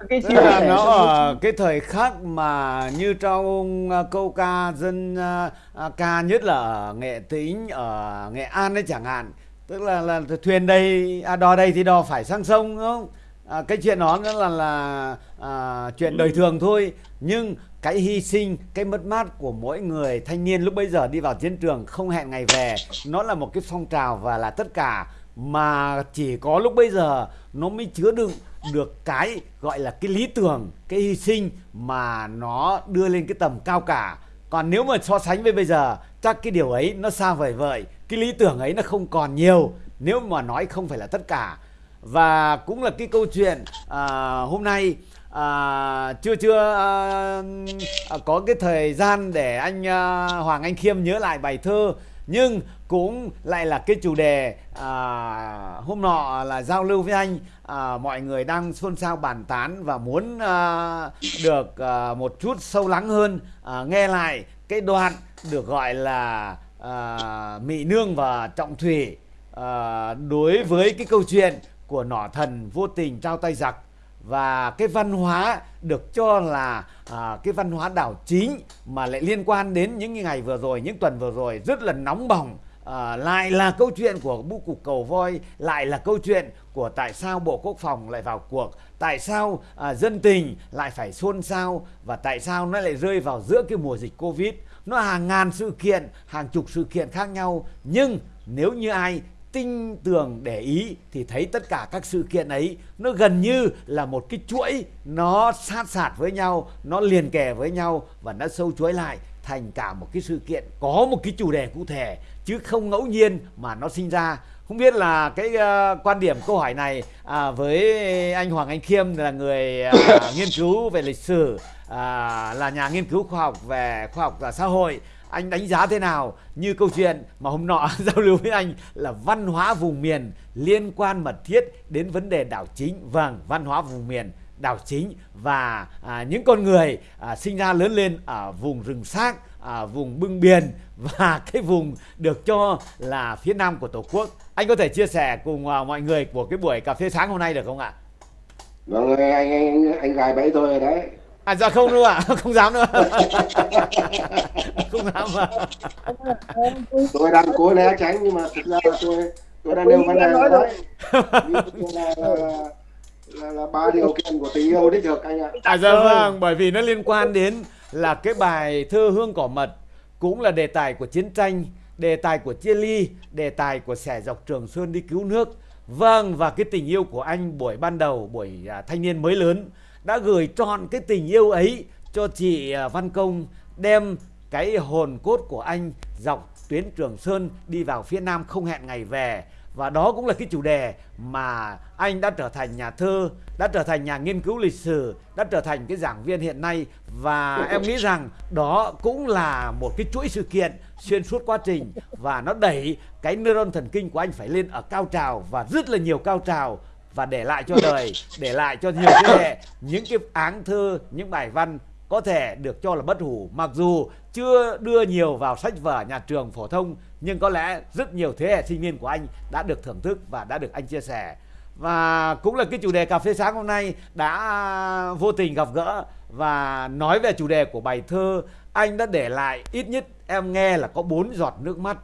Cái Tức là nó ở cái thời khắc mà như trong uh, câu ca dân uh, uh, ca nhất là ở nghệ tĩnh ở nghệ an đấy chẳng hạn. Tức là là thuyền đây à, đò đây thì đò phải sang sông đúng không à, cái chuyện đó nó là là à, chuyện đời thường thôi. Nhưng cái hy sinh cái mất mát của mỗi người thanh niên lúc bây giờ đi vào chiến trường không hẹn ngày về nó là một cái phong trào và là tất cả. Mà chỉ có lúc bây giờ nó mới chứa đựng được cái gọi là cái lý tưởng cái hy sinh mà nó đưa lên cái tầm cao cả. Còn nếu mà so sánh với bây giờ chắc cái điều ấy nó xa vời vợi cái lý tưởng ấy nó không còn nhiều. Nếu mà nói không phải là tất cả và cũng là cái câu chuyện à, hôm nay à, chưa chưa à, à, có cái thời gian để anh à, Hoàng Anh Khiêm nhớ lại bài thơ nhưng cũng lại là cái chủ đề à, hôm nọ là giao lưu với anh à, mọi người đang xôn xao bàn tán và muốn à, được à, một chút sâu lắng hơn à, nghe lại cái đoạn được gọi là à, Mỹ Nương và Trọng Thủy à, đối với cái câu chuyện của nỏ thần vô tình trao tay giặc. Và cái văn hóa được cho là à, cái văn hóa đảo chính mà lại liên quan đến những ngày vừa rồi những tuần vừa rồi rất là nóng bỏng. À, lại là câu chuyện của bu cục cầu voi lại là câu chuyện của tại sao bộ quốc phòng lại vào cuộc tại sao à, dân tình lại phải xôn xao và tại sao nó lại rơi vào giữa cái mùa dịch covid. Nó hàng ngàn sự kiện hàng chục sự kiện khác nhau nhưng nếu như ai tinh tường để ý thì thấy tất cả các sự kiện ấy nó gần như là một cái chuỗi nó sát sạt với nhau nó liền kề với nhau và nó sâu chuỗi lại thành cả một cái sự kiện có một cái chủ đề cụ thể chứ không ngẫu nhiên mà nó sinh ra. Không biết là cái uh, quan điểm câu hỏi này à, với anh Hoàng Anh Khiêm là người uh, nghiên cứu về lịch sử uh, là nhà nghiên cứu khoa học về khoa học và xã hội anh đánh giá thế nào? Như câu chuyện mà hôm nọ giao lưu với anh là văn hóa vùng miền liên quan mật thiết đến vấn đề đảo chính. Vâng văn hóa vùng miền đảo chính và à, những con người à, sinh ra lớn lên ở vùng rừng xác à, vùng bưng biển và cái vùng được cho là phía nam của tổ quốc. Anh có thể chia sẻ cùng à, mọi người của cái buổi cà phê sáng hôm nay được không ạ? Vâng anh anh anh gài bẫy tôi rồi đấy à dạ không đâu ạ à. không dám nữa. Không dám mà tôi đang cố né tránh nhưng mà thực ra là tôi tôi đang nêu vấn đề rồi. Đấy là, là, là, là ba điều kiện của tình yêu đích thực anh ạ. À dạ vâng bởi vì nó liên quan đến là cái bài thơ hương cỏ mật cũng là đề tài của chiến tranh đề tài của chia ly đề tài của sẻ dọc trường sơn đi cứu nước. Vâng và cái tình yêu của anh buổi ban đầu buổi à, thanh niên mới lớn đã gửi trọn cái tình yêu ấy cho chị à, Văn Công đem cái hồn cốt của anh dọc tuyến Trường Sơn đi vào phía Nam không hẹn ngày về. Và đó cũng là cái chủ đề mà anh đã trở thành nhà thơ, đã trở thành nhà nghiên cứu lịch sử, đã trở thành cái giảng viên hiện nay. Và em nghĩ rằng đó cũng là một cái chuỗi sự kiện xuyên suốt quá trình và nó đẩy cái neuron thần kinh của anh phải lên ở cao trào và rất là nhiều cao trào và để lại cho đời, để lại cho nhiều thế hệ những cái áng thơ, những bài văn có thể được cho là bất hủ. Mặc dù chưa đưa nhiều vào sách vở nhà trường phổ thông nhưng có lẽ rất nhiều thế hệ sinh viên của anh đã được thưởng thức và đã được anh chia sẻ. Và cũng là cái chủ đề cà phê sáng hôm nay đã vô tình gặp gỡ. Và nói về chủ đề của bài thơ anh đã để lại ít nhất em nghe là có bốn giọt nước mắt.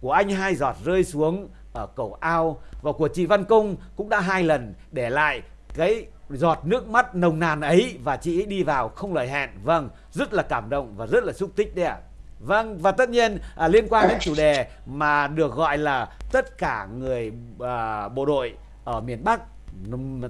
Của anh hai giọt rơi xuống ở cầu ao và của chị Văn Công cũng đã hai lần để lại cái giọt nước mắt nồng nàn ấy và chị ấy đi vào không lời hẹn. Vâng rất là cảm động và rất là xúc tích đấy ạ. Vâng và tất nhiên à, liên quan đến chủ đề mà được gọi là tất cả người à, bộ đội ở miền Bắc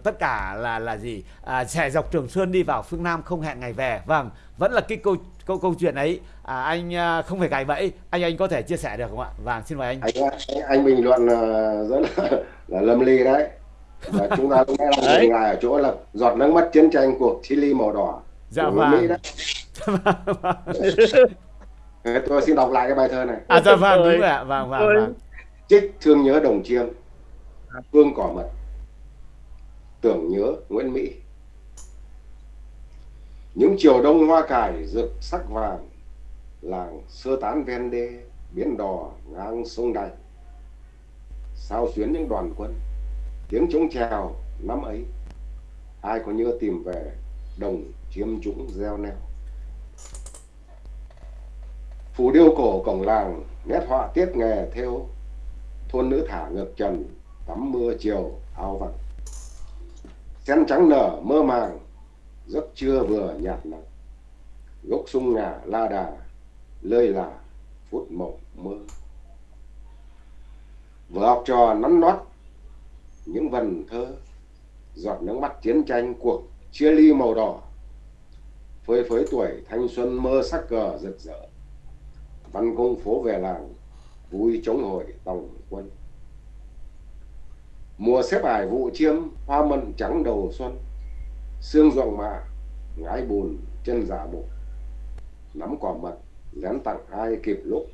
tất cả là là gì? À, sẽ dọc Trường Sơn đi vào phương Nam không hẹn ngày về. Vâng vẫn là cái câu câu câu chuyện ấy. À, anh à, không phải gài bẫy. Anh anh có thể chia sẻ được không ạ? Vâng xin mời anh. Anh anh, anh bình luận uh, rất là, là lâm ly đấy. Và chúng ta cũng nghe dừng lại ở chỗ là giọt nước mắt chiến tranh cuộc Chile màu đỏ dạ vâng. Mỹ đấy. tôi xin đọc lại cái bài thơ này. À dạ vâng đúng rồi ạ. Vâng vâng, vâng. trích thương nhớ đồng chiêm hương cỏ mật tưởng nhớ Nguyễn Mỹ. Những chiều đông hoa cải rực sắc vàng, làng sơ tán ven đê, biến đò ngang sông đạch sao xuyến những đoàn quân, tiếng trống trèo năm ấy. Ai có nhớ tìm về đồng chiêm trũng gieo neo? Phù điêu cổ cổng làng, nét họa tiết nghề theo. Thôn nữ thả ngược trần, tắm mưa chiều áo vặt sen trắng nở, mơ màng, giấc trưa vừa nhạt nắng. Gốc sung ngả, la đà, lơi là phút mộng mơ. Vừa học trò nắn nót, những vần thơ, giọt nước mắt chiến tranh, cuộc chia ly màu đỏ. Phơi phới tuổi thanh xuân mơ sắc cờ rực rỡ. Văn công phố về làng, vui chống hội tòng quân mùa xếp ải vụ chiêm, hoa mận trắng đầu xuân. Xương ruộng mạ, ngái bùn, chân giả bộ. Nắm quả mật lén tặng ai kịp lúc.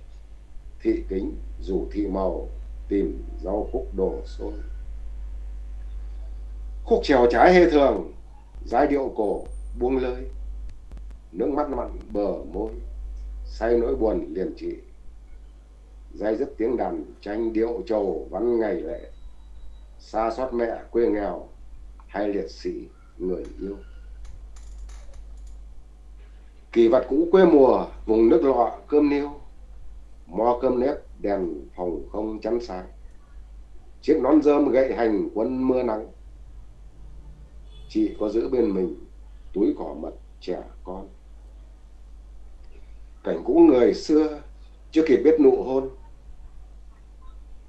Thị kính, rủ thị màu, tìm rau khúc đổ xôi khúc trèo trái hê thường, giai điệu cổ, buông lơi. Nước mắt mặn bờ môi, say nỗi buồn liền trị. Dây dứt tiếng đàn, tranh điệu trầu văn ngày lễ xa xót mẹ, quê nghèo, hay liệt sĩ, người yêu. Kỳ vật cũ quê mùa, vùng nước lọ, cơm niêu. Mo cơm nếp, đèn phòng không chắn sáng. Chiếc nón rơm gậy hành quân mưa nắng. Chị có giữ bên mình túi cỏ mật trẻ con. Cảnh cũ người xưa, chưa kịp biết nụ hôn.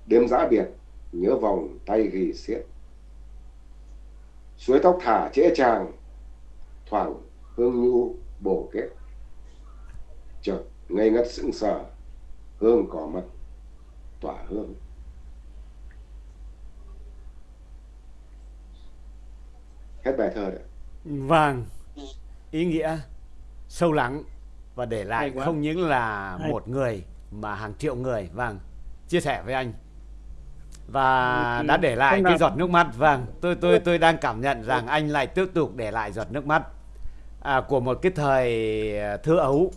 Đêm giã biệt nhớ vòng tay ghi xiết. Suối tóc thả trễ chàng thoảng hương nhu bổ kết. Chợt ngây ngất sững sờ hương cỏ mật tỏa hương. Hết bài thơ đấy vâng ý nghĩa sâu lắng và để lại không những là Hay. một người mà hàng triệu người. Vâng chia sẻ với anh và đã để lại cái giọt nước mắt. Vâng tôi tôi tôi đang cảm nhận rằng anh lại tiếp tục để lại giọt nước mắt à, của một cái thời à, thơ ấu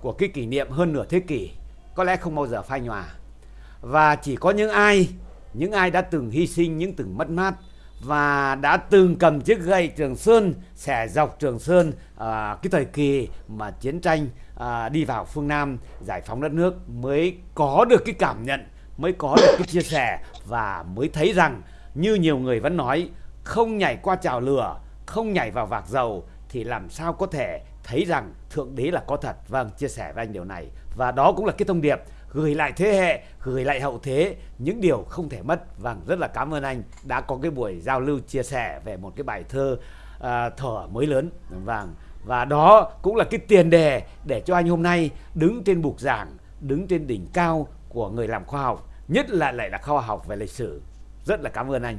của cái kỷ niệm hơn nửa thế kỷ có lẽ không bao giờ phai nhòa. Và chỉ có những ai những ai đã từng hy sinh những từng mất mát và đã từng cầm chiếc gậy Trường Sơn xẻ dọc Trường Sơn à, cái thời kỳ mà chiến tranh à, đi vào phương Nam giải phóng đất nước mới có được cái cảm nhận mới có được cái chia sẻ và mới thấy rằng như nhiều người vẫn nói không nhảy qua chảo lửa không nhảy vào vạc dầu thì làm sao có thể thấy rằng thượng đế là có thật. Vâng chia sẻ với anh điều này. Và đó cũng là cái thông điệp gửi lại thế hệ gửi lại hậu thế những điều không thể mất. Vâng rất là cảm ơn anh đã có cái buổi giao lưu chia sẻ về một cái bài thơ à, thở mới lớn. Vâng và đó cũng là cái tiền đề để cho anh hôm nay đứng trên bục giảng đứng trên đỉnh cao của người làm khoa học nhất là lại là khoa học về lịch sử. Rất là cảm ơn anh.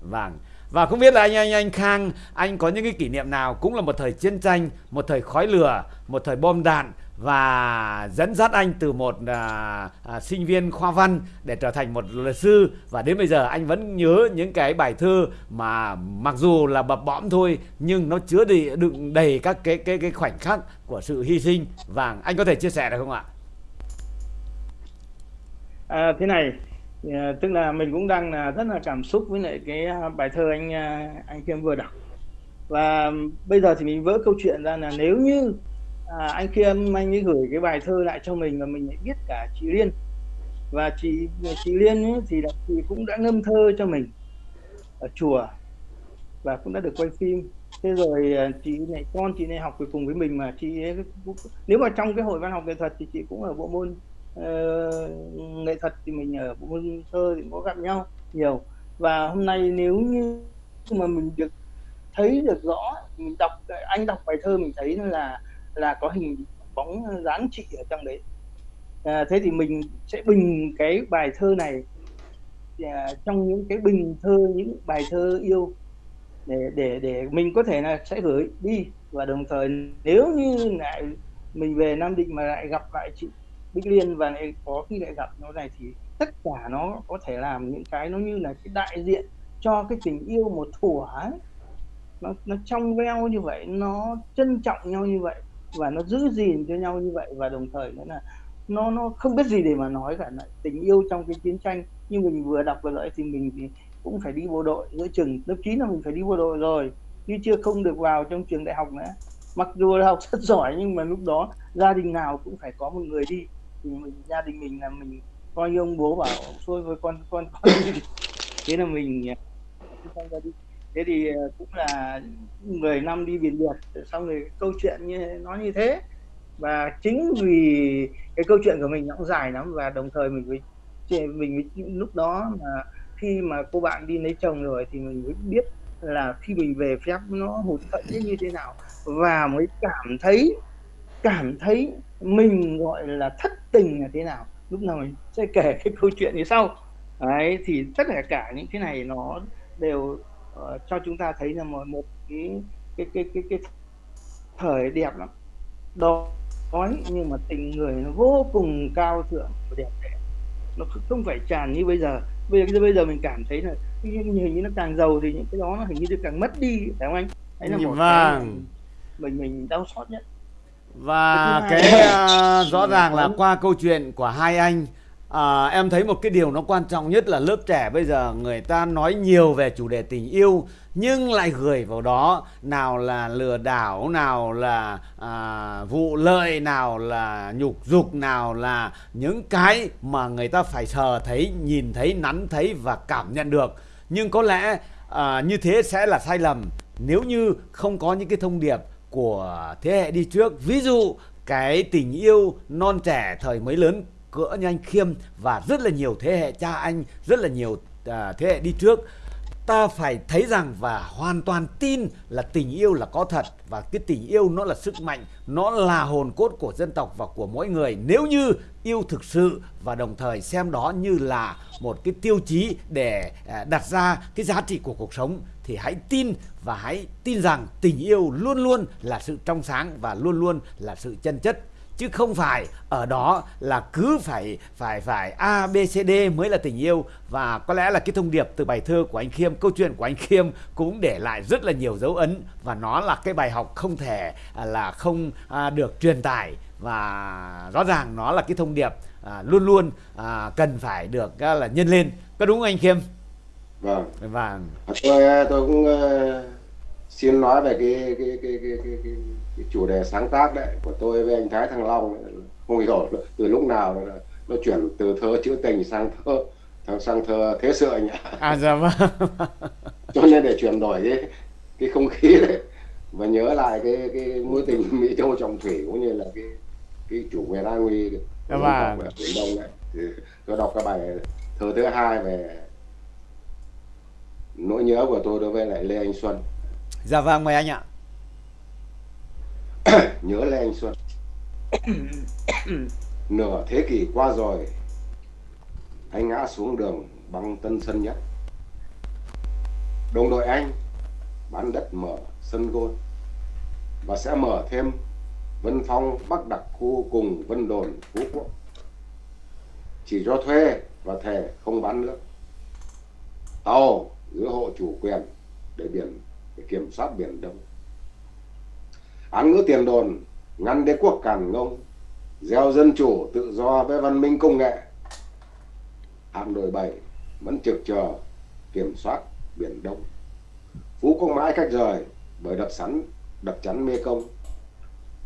Vâng. Và không biết là anh anh anh Khang anh có những cái kỷ niệm nào cũng là một thời chiến tranh một thời khói lửa một thời bom đạn và dẫn dắt anh từ một à, à, sinh viên khoa văn để trở thành một luật sư. Và đến bây giờ anh vẫn nhớ những cái bài thơ mà mặc dù là bập bõm thôi nhưng nó chứa đầy, đựng đầy các cái cái cái khoảnh khắc của sự hy sinh. Và anh có thể chia sẻ được không ạ? À, thế này à, tức là mình cũng đang là rất là cảm xúc với lại cái à, bài thơ anh à, anh Khiêm vừa đọc. Và bây giờ thì mình vỡ câu chuyện ra là nếu như à, anh Khiêm anh ấy gửi cái bài thơ lại cho mình và mình lại biết cả chị Liên. Và chị chị Liên ấy, thì là chị cũng đã ngâm thơ cho mình ở chùa và cũng đã được quay phim. Thế rồi à, chị này con chị này học cùng với mình mà chị ấy cũng, nếu mà trong cái hội văn học nghệ thuật thì chị cũng ở bộ môn uh, nghệ thuật thì mình ở bộ môn thơ thì có gặp nhau nhiều. Và hôm nay nếu như mà mình được thấy được rõ mình đọc anh đọc bài thơ mình thấy là là có hình bóng dáng chị ở trong đấy. À, thế thì mình sẽ bình cái bài thơ này à, trong những cái bình thơ những bài thơ yêu để để để mình có thể là sẽ gửi đi. Và đồng thời nếu như lại mình về Nam Định mà lại gặp lại chị Bích Liên và lại có khi lại gặp nó này thì tất cả nó có thể làm những cái nó như là cái đại diện cho cái tình yêu một thuở ấy. nó nó trong veo như vậy, nó trân trọng nhau như vậy và nó giữ gìn cho nhau như vậy và đồng thời nữa là nó nó không biết gì để mà nói cả lại tình yêu trong cái chiến tranh. Như mình vừa đọc vừa lại thì mình thì cũng phải đi bộ đội, giữa chừng lớp 9 là mình phải đi bộ đội rồi chứ chưa không được vào trong trường đại học nữa. Mặc dù là học rất giỏi nhưng mà lúc đó gia đình nào cũng phải có một người đi thì mình, gia đình mình là mình coi như ông bố bảo thôi với con con con đi. Thế là mình à, không ra đi. Thế thì à, cũng là 10 năm đi biển biệt xong rồi câu chuyện như nó như thế. Và chính vì cái câu chuyện của mình nó cũng dài lắm và đồng thời mình với mình với lúc đó mà khi mà cô bạn đi lấy chồng rồi thì mình mới biết là khi mình về phép nó hụt hẫng như thế nào. Và mới cảm thấy cảm thấy mình gọi là thất tình là thế nào? Lúc nào mình sẽ kể cái câu chuyện như sau? Đấy thì tất cả cả những cái này nó đều uh, cho chúng ta thấy là một một cái cái cái cái cái thời đẹp lắm. Đó nói nhưng mà tình người nó vô cùng cao thượng và đẹp đẽ. Nó không phải tràn như bây giờ. Bây giờ bây giờ mình cảm thấy là hình như nó càng giàu thì những cái đó nó hình như càng mất đi phải không anh? Đấy là một vâng. cái mình mình đau xót nhất và Cái uh, rõ ràng là qua câu chuyện của hai anh à, em thấy một cái điều nó quan trọng nhất là lớp trẻ bây giờ người ta nói nhiều về chủ đề tình yêu nhưng lại gửi vào đó nào là lừa đảo nào là à, vụ lợi nào là nhục dục nào là những cái mà người ta phải sờ thấy nhìn thấy nắn thấy và cảm nhận được. Nhưng có lẽ à, như thế sẽ là sai lầm. Nếu như không có những cái thông điệp của thế hệ đi trước. Ví dụ cái tình yêu non trẻ thời mới lớn cỡ như anh Khiêm và rất là nhiều thế hệ cha anh rất là nhiều à, thế hệ đi trước. Ta phải thấy rằng và hoàn toàn tin là tình yêu là có thật và cái tình yêu nó là sức mạnh nó là hồn cốt của dân tộc và của mỗi người. Nếu như yêu thực sự và đồng thời xem đó như là một cái tiêu chí để à, đặt ra cái giá trị của cuộc sống thì hãy tin và hãy tin rằng tình yêu luôn luôn là sự trong sáng và luôn luôn là sự chân chất. Chứ không phải ở đó là cứ phải phải phải A B C D mới là tình yêu. Và có lẽ là cái thông điệp từ bài thơ của anh Khiêm câu chuyện của anh Khiêm cũng để lại rất là nhiều dấu ấn. Và nó là cái bài học không thể à, là không à, được truyền tải. Và rõ ràng nó là cái thông điệp à, luôn luôn à, cần phải được à, là nhân lên. Có đúng không anh Khiêm? Vâng. Và tôi tôi cũng uh, xin nói về cái cái cái cái, cái, cái, cái chủ đề sáng tác đấy của tôi với anh Thái Thăng Long. Không hiểu từ lúc nào nó, nó chuyển từ thơ trữ tình sang thơ sang thơ thế sự anh ạ. À dạ vâng. Cho nên để chuyển đổi cái cái không khí đấy và nhớ lại cái cái mối tình Mỹ Châu trọng thủy cũng như là cái cái chủ quyền an nguy dạ vâng. biển Đông này thì tôi đọc cái bài thơ thứ hai về nỗi nhớ của tôi đối với lại Lê Anh Xuân. Dạ vâng mời anh ạ. Nhớ Lê Anh Xuân. Nửa thế kỷ qua rồi Anh ngã xuống đường băng tân sân nhất. Đồng đội anh bán đất mở sân gôn Và sẽ mở thêm Vân Phong Bắc Đặc khu cùng Vân Đồn Phú Quốc. Chỉ cho thuê và thề không bán nước. Tàu giữ hộ chủ quyền để biển để kiểm soát biển Đông. Án ngữ tiền đồn ngăn đế quốc càn ngông, gieo dân chủ tự do với văn minh công nghệ. Hạm đội 7 vẫn trực chờ kiểm soát biển Đông. Phú Quốc mãi cách rời bởi đập sắn đập chắn Mê Công.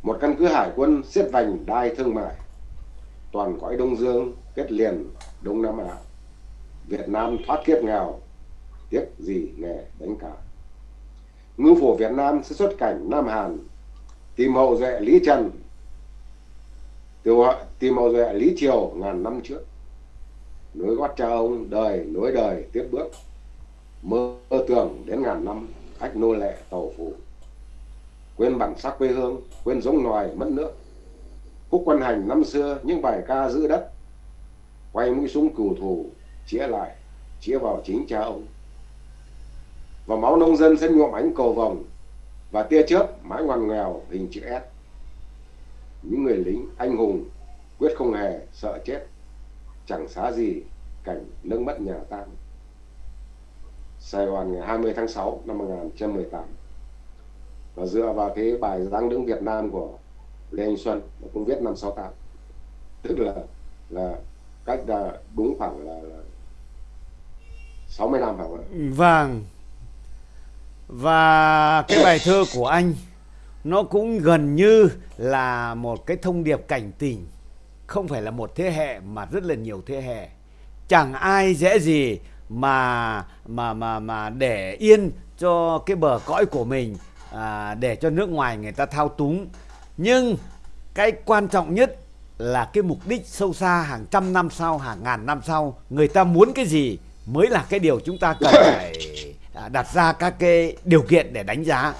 Một căn cứ hải quân xiết vành đai thương mại. Toàn cõi Đông Dương kết liền Đông Nam Á. Việt Nam thoát kiếp nghèo, tiếc gì nghề đánh cá ngư phủ Việt Nam sẽ xuất cảnh Nam Hàn, tìm hậu duệ Lý Trần. Tìm hậu duệ Lý Triều ngàn năm trước. Nối gót cha ông, đời nối đời, tiếp bước. Mơ tưởng đến ngàn năm, ách nô lệ tàu phủ. Quên bản sắc quê hương, quên giống nòi mất nước. Khúc quân hành năm xưa, những bài ca giữ đất. Quay mũi súng cừu thù, chĩa lại, chĩa vào chính cha ông và máu nông dân sẽ nhuộm ánh cầu vồng và tia chớp mãi ngoằn nghèo hình chữ S. Những người lính anh hùng quyết không hề sợ chết, chẳng xá gì cảnh nước mất nhà tan. Sài Gòn ngày 20 tháng 6 năm 1918 và dựa vào cái bài dáng đứng Việt Nam của Lê Anh Xuân nó cũng viết năm 68 tức là là cách là đúng khoảng là, là 60 năm phải không ạ? Vâng và cái bài thơ của anh nó cũng gần như là một cái thông điệp cảnh tình. Không phải là một thế hệ mà rất là nhiều thế hệ. Chẳng ai dễ gì mà mà mà mà để yên cho cái bờ cõi của mình à, để cho nước ngoài người ta thao túng. Nhưng cái quan trọng nhất là cái mục đích sâu xa hàng trăm năm sau hàng ngàn năm sau người ta muốn cái gì mới là cái điều chúng ta cần phải À, đặt ra các cái điều kiện để đánh giá.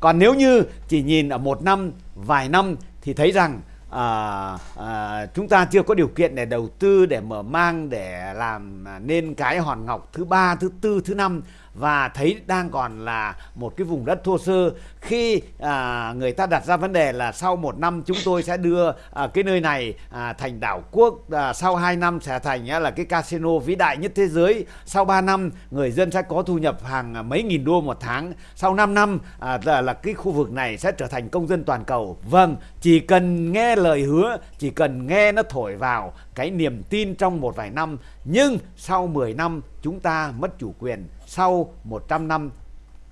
Còn nếu như chỉ nhìn ở một năm vài năm thì thấy rằng à, à, chúng ta chưa có điều kiện để đầu tư để mở mang để làm à, nên cái hòn ngọc thứ ba thứ tư thứ năm và thấy đang còn là một cái vùng đất thô sơ khi à, người ta đặt ra vấn đề là sau một năm chúng tôi sẽ đưa à, cái nơi này à, thành đảo quốc à, sau 2 năm sẽ thành à, là cái casino vĩ đại nhất thế giới. Sau 3 năm người dân sẽ có thu nhập hàng mấy nghìn đô một tháng. Sau 5 năm à, là, là cái khu vực này sẽ trở thành công dân toàn cầu. Vâng chỉ cần nghe lời hứa chỉ cần nghe nó thổi vào cái niềm tin trong một vài năm nhưng sau 10 năm chúng ta mất chủ quyền sau 100 năm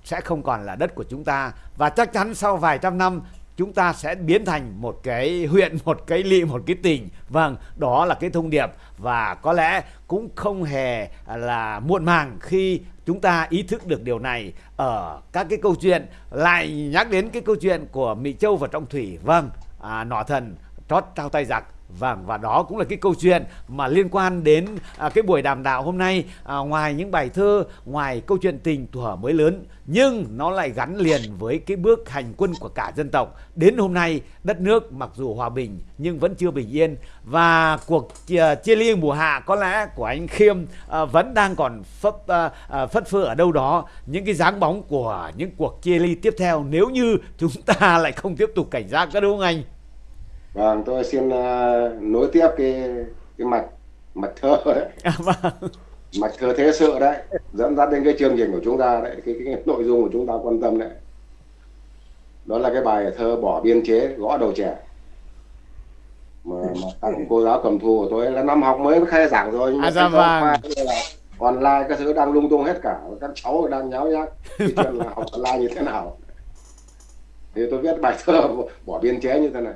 sẽ không còn là đất của chúng ta và chắc chắn sau vài trăm năm chúng ta sẽ biến thành một cái huyện, một cái lị một cái tỉnh. Vâng, đó là cái thông điệp và có lẽ cũng không hề là muộn màng khi chúng ta ý thức được điều này ở các cái câu chuyện lại nhắc đến cái câu chuyện của Mỹ Châu và Trọng Thủy. Vâng, à, nọ thần trót trao tay giặc Vâng và đó cũng là cái câu chuyện mà liên quan đến à, cái buổi đàm đạo hôm nay à, ngoài những bài thơ, ngoài câu chuyện tình thuở mới lớn nhưng nó lại gắn liền với cái bước hành quân của cả dân tộc. Đến hôm nay đất nước mặc dù hòa bình nhưng vẫn chưa bình yên và cuộc chia, chia ly mùa hạ có lẽ của anh Khiêm à, vẫn đang còn phất à, à, phất phơ ở đâu đó những cái dáng bóng của những cuộc chia ly tiếp theo nếu như chúng ta lại không tiếp tục cảnh giác các đúng không anh? Vâng, tôi xin uh, nối tiếp cái cái mạch mạch thơ đấy. À, vâng. Mạch thơ thế sự đấy, dẫn dắt đến cái chương trình của chúng ta đấy, cái, cái, cái nội dung của chúng ta quan tâm đấy. Đó là cái bài thơ bỏ biên chế gõ đầu trẻ. Mà, mà tặng cô giáo cầm thu của tôi là năm học mới khai giảng rồi nhưng à, dạ vâng. online các thứ đang lung tung hết cả các cháu đang nháo nhác cái chuyện là học online như thế nào thì tôi viết bài thơ bỏ biên chế như thế này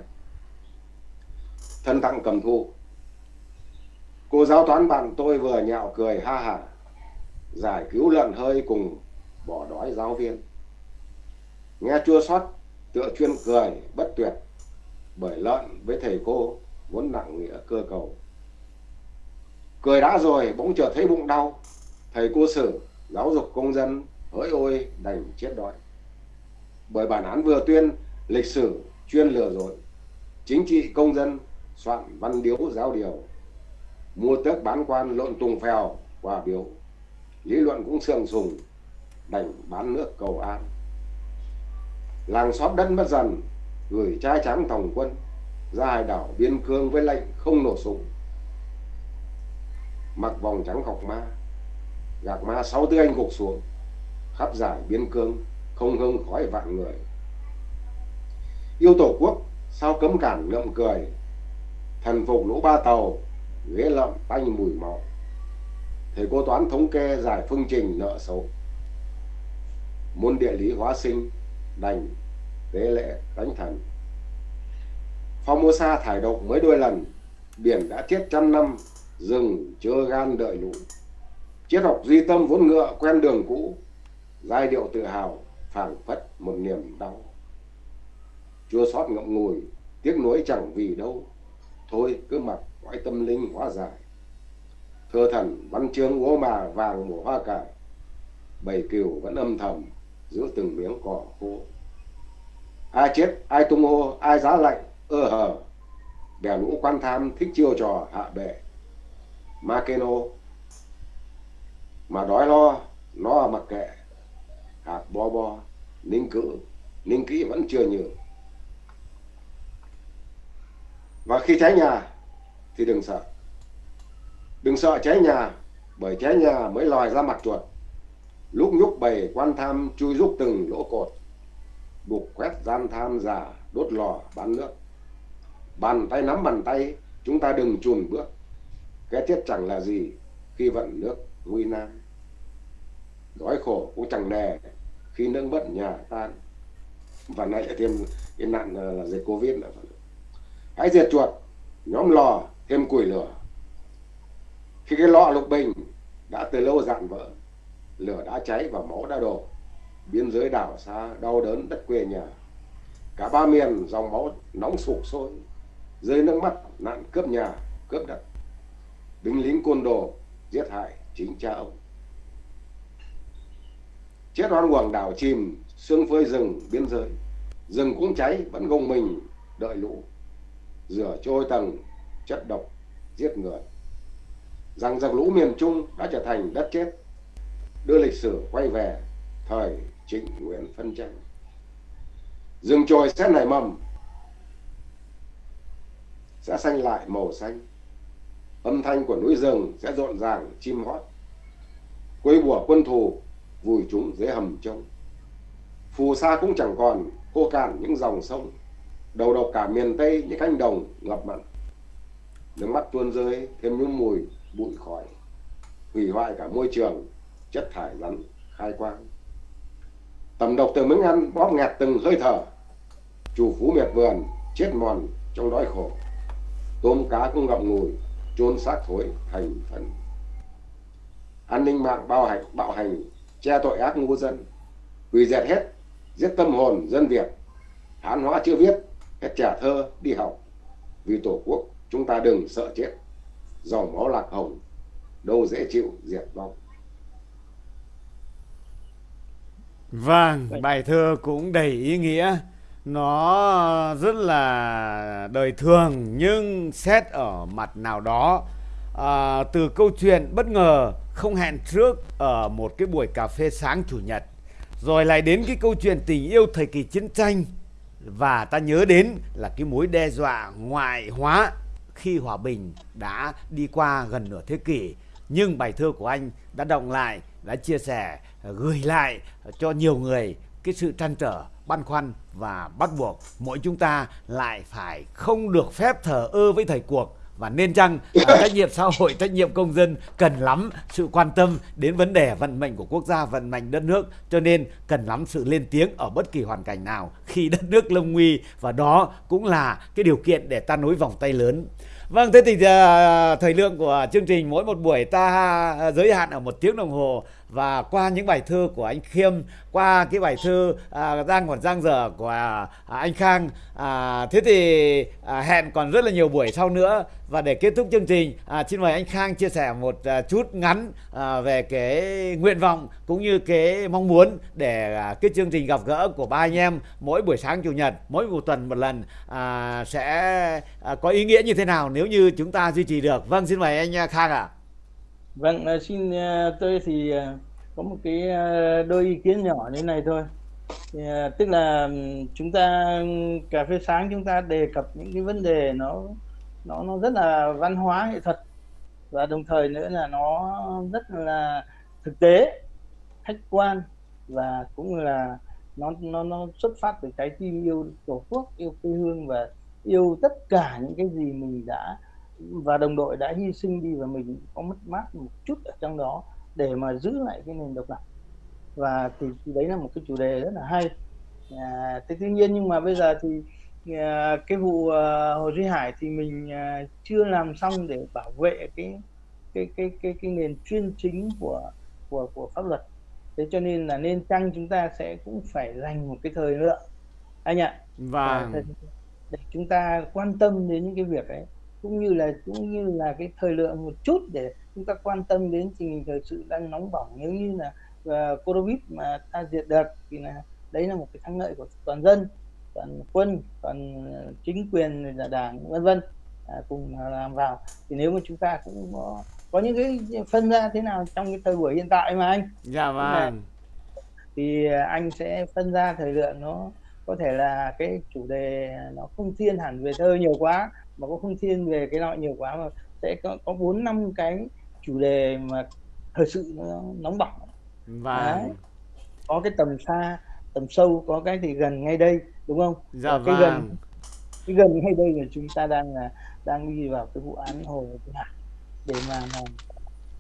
thân tặng cầm thu cô giáo toán bạn tôi vừa nhạo cười, ha hả giải cứu lợn hơi cùng bỏ đói giáo viên. Nghe chua xót, tựa chuyên cười bất tuyệt, bởi lợn với thầy cô vốn nặng nghĩa cơ cầu. Cười đã rồi, bỗng chợt thấy bụng đau, thầy cô sử giáo dục công dân hỡi ôi, đành chết đói. Bởi bản án vừa tuyên, lịch sử chuyên lừa dối, chính trị công dân soạn văn điếu giáo điều, mua tước bán quan lộn tùng phèo quà biếu lý luận cũng sương sùng, đành bán nước cầu an. Làng xóm đất mất dần, gửi trai trắng thòng quân, ra hải đảo biên cương với lệnh không nổ súng. Mặc vòng trắng khọc ma, gạc ma sáu tư anh gục xuống, khắp giải biên cương không hương khói vạn người. Yêu tổ quốc, sao cấm cản ngậm cười thần phục lũ ba tàu, ghế lợm tanh mùi máu. Thầy cô toán thống kê giải phương trình nợ xấu. Môn địa lý hóa sinh, đành tế lễ đánh thần. Formosa thải độc mới đôi lần, biển đã chết trăm năm, rừng chưa gan đợi lũ. Triết học duy tâm vốn ngựa quen đường cũ, giai điệu tự hào phảng phất một niềm đau. Chua xót ngậm ngùi, tiếc nuối chẳng vì đâu thôi, cứ mặc quái tâm linh hóa giải. Thơ thần, văn chương gỗ mà vàng mùa hoa cải. Bầy kiều vẫn âm thầm giữa từng miếng cỏ khô ai chết, ai tung hô, ai giá lạnh, ơ hờ. Bè lũ quan tham thích chiêu trò hạ bệ. Ma Makeno mà đói lo nó mặc kệ. Hạt bo bo, ninh cữ ninh kỹ vẫn chưa nhường và khi cháy nhà, thì đừng sợ. Đừng sợ cháy nhà, bởi cháy nhà mới lòi ra mặt chuột. Lúc nhúc bầy, quan tham chui rúc từng lỗ cột. Buộc quét gian tham giả đốt lò, bán nước. Bàn tay nắm bàn tay, chúng ta đừng chùn bước. Cái chết chẳng là gì khi vận nước nguy nan. Đói khổ cũng chẳng nề khi nước mất nhà tan. Và nay lại thêm cái nạn là dịch covid nữa hãy diệt chuột, nhóm lò, thêm củi lửa. Khi cái lọ lục bình đã từ lâu dạn vỡ, lửa đã cháy và máu đã đổ. Biên giới đảo xa đau đớn đất quê nhà. Cả ba miền dòng máu nóng sục sôi, rơi nước mắt, nạn cướp nhà, cướp đất. Binh lính côn đồ giết hại chính cha ông. Chết oan uổng đảo chìm, xương phơi rừng biên giới. Rừng cũng cháy, vẫn gồng mình, đợi lũ rửa trôi tầng, chất độc, giết người. Rằng dòng lũ miền Trung đã trở thành đất chết. Đưa lịch sử quay về thời Trịnh Nguyễn phân tranh rừng trồi sẽ nảy mầm, sẽ xanh lại màu xanh. Âm thanh của núi rừng sẽ rộn ràng, chim hót. Quấy bùa quân thù, vùi chúng dưới hầm trông phù sa cũng chẳng còn, khô cạn những dòng sông đầu độc cả miền tây những cánh đồng ngập mặn. Nước mắt tuôn rơi, thêm những mùi, bụi khói. Hủy hoại cả môi trường, chất thải rắn, khai quang. Tầm độc từ miếng ăn bóp nghẹt từng hơi thở. Chủ phú miệt vườn, chết mòn trong đói khổ. Tôm cá cũng ngậm ngùi, chôn xác thối thành phần. An ninh mạng bao hành, bạo hành, che tội ác ngu dân. Hủy diệt hết, giết tâm hồn dân việt. Hán hóa chưa viết hết trẻ thơ đi học. Vì tổ quốc chúng ta đừng sợ chết. Dòng máu lạc hồng đâu dễ chịu diệt vong. Vâng, bài thơ cũng đầy ý nghĩa. Nó rất là đời thường nhưng xét ở mặt nào đó à, từ câu chuyện bất ngờ không hẹn trước ở một cái buổi cà phê sáng chủ nhật. Rồi lại đến cái câu chuyện tình yêu thời kỳ chiến tranh và ta nhớ đến là cái mối đe dọa ngoại hóa khi hòa bình đã đi qua gần nửa thế kỷ. Nhưng bài thơ của anh đã động lại, đã chia sẻ, gửi lại cho nhiều người cái sự trăn trở, băn khoăn và bắt buộc mỗi chúng ta lại phải không được phép thờ ơ với thời cuộc và nên chăng trách nhiệm xã hội trách nhiệm công dân cần lắm sự quan tâm đến vấn đề vận mệnh của quốc gia vận mệnh đất nước. Cho nên cần lắm sự lên tiếng ở bất kỳ hoàn cảnh nào khi đất nước lâm nguy và đó cũng là cái điều kiện để ta nối vòng tay lớn. Vâng, thế thì uh, thời lượng của chương trình mỗi một buổi ta uh, giới hạn ở một tiếng đồng hồ và qua những bài thơ của anh Khiêm, qua cái bài thơ à, Giang còn giang dở của à, anh Khang, à, thế thì à, hẹn còn rất là nhiều buổi sau nữa và để kết thúc chương trình, à, xin mời anh Khang chia sẻ một à, chút ngắn à, về cái nguyện vọng cũng như cái mong muốn để à, cái chương trình gặp gỡ của ba anh em mỗi buổi sáng chủ nhật, mỗi một tuần một lần à, sẽ à, có ý nghĩa như thế nào nếu như chúng ta duy trì được. Vâng, xin mời anh à, Khang ạ. À. Vâng, ờ, xin ờ, tôi thì ờ, có một cái đôi ý kiến nhỏ như này thôi. Thì, tức là chúng ta cà phê sáng chúng ta đề cập những cái vấn đề nó nó nó rất là văn hóa nghệ thuật và đồng thời nữa là nó rất là thực tế, khách quan và cũng là nó nó nó xuất phát từ trái tim yêu tổ quốc, yêu quê hương và yêu tất cả những cái gì mình đã và đồng đội đã hy sinh đi và mình có mất mát một chút ở trong đó để mà giữ lại cái nền độc lập. Và thì, thì đấy là một cái chủ đề rất là hay. À, thế tuy nhiên nhưng mà bây giờ thì à, cái vụ à, hồ duy hải thì mình à, chưa làm xong để bảo vệ cái cái cái cái cái nền chuyên chính của của của pháp luật. Thế cho nên là nên chăng chúng ta sẽ cũng phải dành một cái thời lượng anh ạ. Và để chúng ta quan tâm đến những cái việc ấy cũng như là cũng như là cái thời lượng một chút để chúng ta quan tâm đến tình hình thời sự đang nóng bỏng. Nếu như là uh, covid mà ta diệt được thì là đấy là một cái thắng lợi của toàn dân toàn quân toàn chính quyền là đảng vân vân à, cùng làm vào. Thì nếu mà chúng ta cũng có, có những cái phân ra thế nào trong cái thời buổi hiện tại mà anh? Dạ vâng. Thì anh sẽ phân ra thời lượng nó có thể là cái chủ đề nó không thiên hẳn về thơ nhiều quá mà cũng không thiên về cái loại nhiều quá mà sẽ có có bốn năm cái chủ đề mà thời sự nó nóng bỏng và Đấy. có cái tầm xa tầm sâu có cái thì gần ngay đây đúng không dạ cái vâng. gần cái gần ngay đây là chúng ta đang là đang đi vào cái vụ án hồ Thị Hải để mà, mà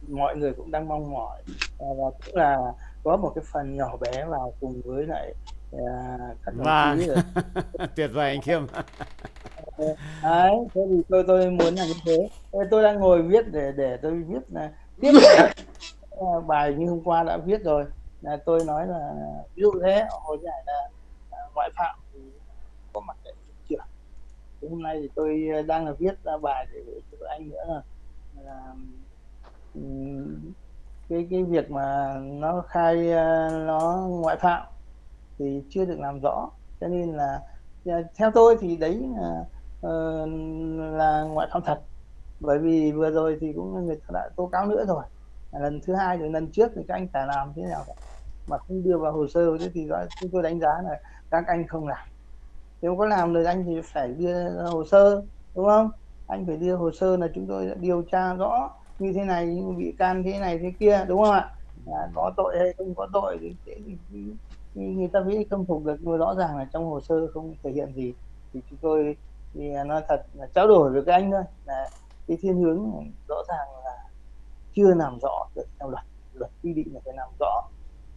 mọi người cũng đang mong mỏi và, và cũng là có một cái phần nhỏ bé vào cùng với lại các vâng. tuyệt vời anh Khiêm đấy thế thì tôi tôi muốn là như thế. Tôi đang ngồi viết để để tôi viết là tiếp bài như hôm qua đã viết rồi. Là tôi nói là ví dụ thế hồi giải là, là ngoại phạm thì có mặt tại hiện trường. Thì hôm nay thì tôi đang là viết ra bài để cho anh nữa. Là, là cái cái việc mà nó khai nó ngoại phạm thì chưa được làm rõ. Cho nên là à, theo tôi thì đấy là ờ, là ngoại phạm thật. Bởi vì vừa rồi thì cũng người ta đã tố cáo nữa rồi. Lần thứ hai rồi lần trước thì các anh phải làm thế nào mà không đưa vào hồ sơ thế thì chúng tôi đánh giá là các anh không làm. Nếu có làm được anh thì phải đưa hồ sơ đúng không? Anh phải đưa hồ sơ là chúng tôi đã điều tra rõ như thế này bị can thế này thế kia đúng không ạ? À, có tội hay không có tội thì, thì, thì, thì người ta mới khâm phục được nhưng rõ ràng là trong hồ sơ không thể hiện gì. Thì chúng tôi thì nói thật là trao đổi với các anh thôi. Là cái thiên hướng rõ ràng là chưa làm rõ được theo luật. Luật quy định là phải làm rõ.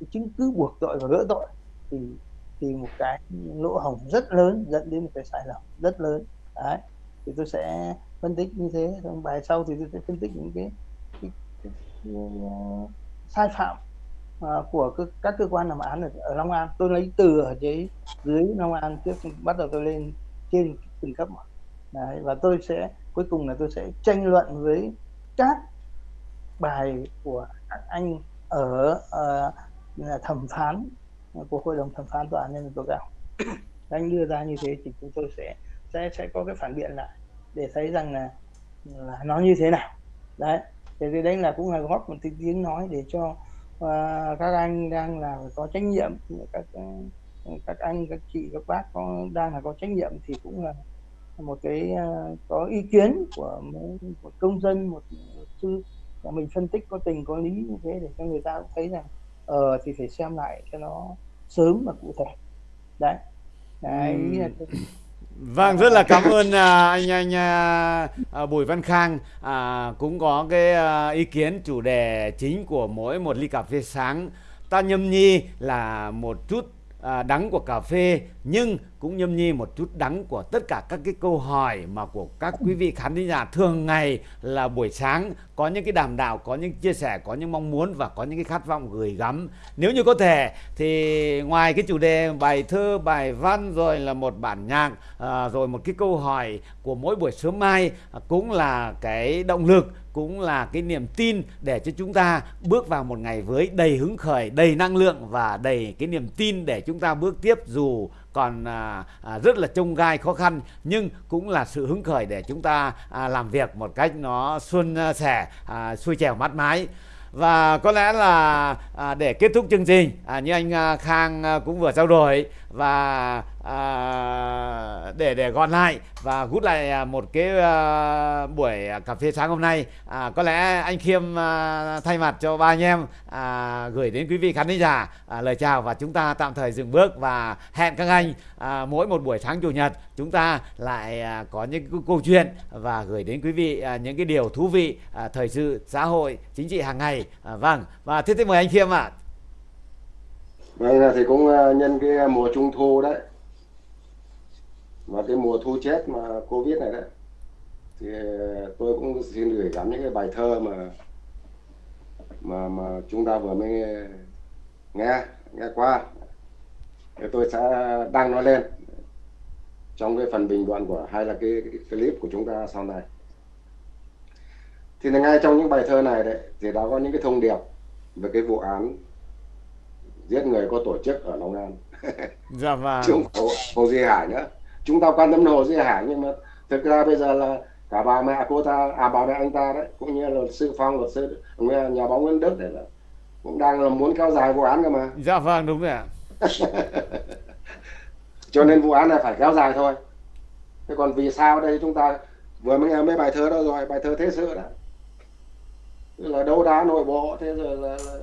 Cái chứng cứ buộc tội và gỡ tội thì thì một cái lỗ hổng rất lớn dẫn đến một cái sai lầm rất lớn. Đấy. Thì tôi sẽ phân tích như thế. Trong bài sau thì tôi sẽ phân tích những cái, cái, cái, cái, ờ, sai phạm uh, của các cơ quan làm án ở, ở Long An. Tôi lấy từ ở dưới dưới Long An trước bắt đầu tôi lên trên từng cấp Đấy, và tôi sẽ cuối cùng là tôi sẽ tranh luận với các bài của các anh ở uh, thẩm phán của hội đồng thẩm phán tòa án nhân dân tối cao. Anh đưa ra như thế thì chúng tôi sẽ sẽ sẽ có cái phản biện lại để thấy rằng là, là nó như thế nào. Đấy thì đấy là cũng là góp một tiếng nói để cho uh, các anh đang là có trách nhiệm các các anh các chị các bác có đang là có trách nhiệm thì cũng là một cái uh, có ý kiến của một công dân một luật sư và mình phân tích có tình có lý như thế để cho người ta cũng thấy rằng ờ thì phải xem lại cho nó sớm và cụ thể. Đấy. Đấy ý là Vâng, rất là cảm ơn à, anh anh à, à, Bùi Văn Khang à, cũng có cái à, ý kiến chủ đề chính của mỗi một ly cà phê sáng. Ta nhâm nhi là một chút à, đắng của cà phê nhưng cũng nhâm nhi một chút đắng của tất cả các cái câu hỏi mà của các quý vị khán thính giả thường ngày là buổi sáng. Có những cái đàm đạo có những chia sẻ có những mong muốn và có những cái khát vọng gửi gắm. Nếu như có thể thì ngoài cái chủ đề bài thơ bài văn rồi là một bản nhạc à, rồi một cái câu hỏi của mỗi buổi sớm mai à, cũng là cái động lực cũng là cái niềm tin để cho chúng ta bước vào một ngày với đầy hứng khởi đầy năng lượng và đầy cái niềm tin để chúng ta bước tiếp dù còn à, à, rất là trông gai khó khăn nhưng cũng là sự hứng khởi để chúng ta à, làm việc một cách nó xuân à, sẻ à, xuôi chèo mát mái. Và có lẽ là à, để kết thúc chương trình à, như anh à, Khang à, cũng vừa trao đổi và à, để để gọn lại và rút lại à, một cái à, buổi cà phê sáng hôm nay à, có lẽ anh Khiêm à, thay mặt cho ba anh em à, gửi đến quý vị khán giả à, lời chào và chúng ta tạm thời dừng bước và hẹn các anh à, mỗi một buổi sáng chủ nhật chúng ta lại à, có những câu chuyện và gửi đến quý vị à, những cái điều thú vị à, thời sự xã hội chính trị hàng ngày à, vâng và thế thì mời anh Khiêm ạ à. Vâng thì cũng ờ, nhân cái ờ, mùa trung thu đấy. Và cái mùa thu chết mà Covid này đấy thì ờ, tôi cũng xin gửi gắm những cái bài thơ mà mà mà chúng ta vừa mới nghe nghe qua. Thì tôi sẽ đăng nó lên trong cái phần bình luận của hay là cái, cái clip của chúng ta sau này. Thì ngay trong những bài thơ này đấy thì đã có những cái thông điệp về cái vụ án giết người có tổ chức ở Long An. Dạ vâng. Chứ không Hồ Duy Hải nữa. Chúng ta quan tâm Hồ Duy Hải nhưng mà thực ra bây giờ là cả bà mẹ cô ta à bà mẹ anh ta đấy cũng như luật sư Phong luật sư nhà báo Nguyễn Đức đấy là cũng đang là muốn kéo dài vụ án cơ mà. Dạ vâng đúng rồi ạ. Cho nên vụ án này phải kéo dài thôi. Thế còn vì sao đây? Chúng ta vừa mới nghe mấy bài thơ đó rồi bài thơ thế sự đó. Là đấu đá nội bộ thế rồi là, là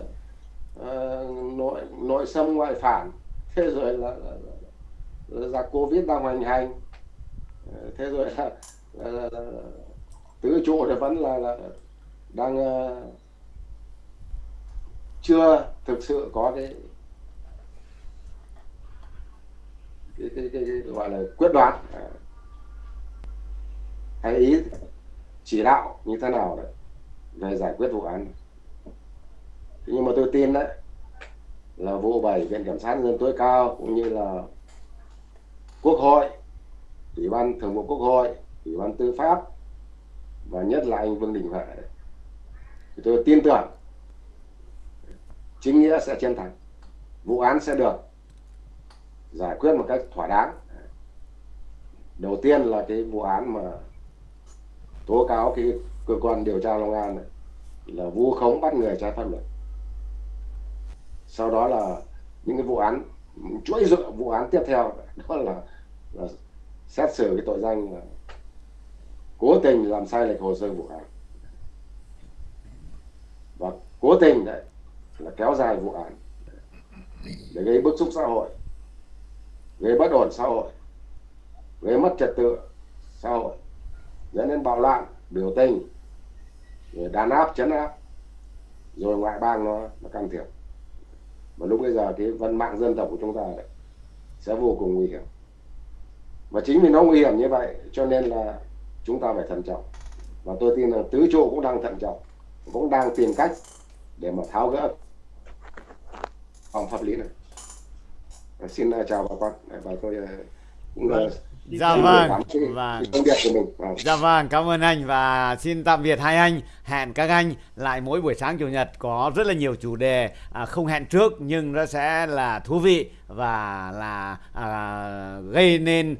uh, nội nội xâm ngoại phản. Thế rồi là, là, là, là covid đang hoành hành. Ờ, thế rồi là, là, là, là tứ trụ thì vẫn là, là đang uh, chưa thực sự có cái cái, cái, cái, cái gọi là quyết đoán. Hay ý chỉ đạo như thế nào đấy về giải quyết vụ án nhưng mà tôi tin đấy, là vụ bảy viện kiểm sát nhân dân tối cao cũng như là quốc hội, ủy ban thường vụ quốc hội, ủy ban tư pháp, và nhất là anh vương đình huệ. Thì tôi tin tưởng chính nghĩa sẽ chiến thắng vụ án sẽ được giải quyết một cách thỏa đáng. Đầu tiên là cái vụ án mà tố cáo cái cơ quan điều tra Long An này là vu khống bắt người trái pháp luật sau đó là những cái vụ án chuỗi dựa vụ án tiếp theo đó là, là xét xử cái tội danh là cố tình làm sai lệch hồ sơ vụ án. Và cố tình đấy là kéo dài vụ án để gây bức xúc xã hội gây bất ổn xã hội gây mất trật tự xã hội dẫn đến bạo loạn biểu tình rồi đàn áp chấn áp rồi ngoại bang nó nó can thiệp và lúc bây giờ cái văn mạng dân tộc của chúng ta đấy sẽ vô cùng nguy hiểm. Và chính vì nó nguy hiểm như vậy cho nên là chúng ta phải thận trọng. Và tôi tin là tứ trụ cũng đang thận trọng, cũng đang tìm cách để mà tháo gỡ phòng pháp lý này. Xin à, chào bà con. Và tôi à, cũng là vâng. Dạ vâng, vâng. công việc của mình. Vâng. Dạ vâng, cảm ơn anh và xin tạm biệt hai anh. Hẹn các anh lại mỗi buổi sáng chủ nhật có rất là nhiều chủ đề à, không hẹn trước nhưng nó sẽ là thú vị và là à, gây nên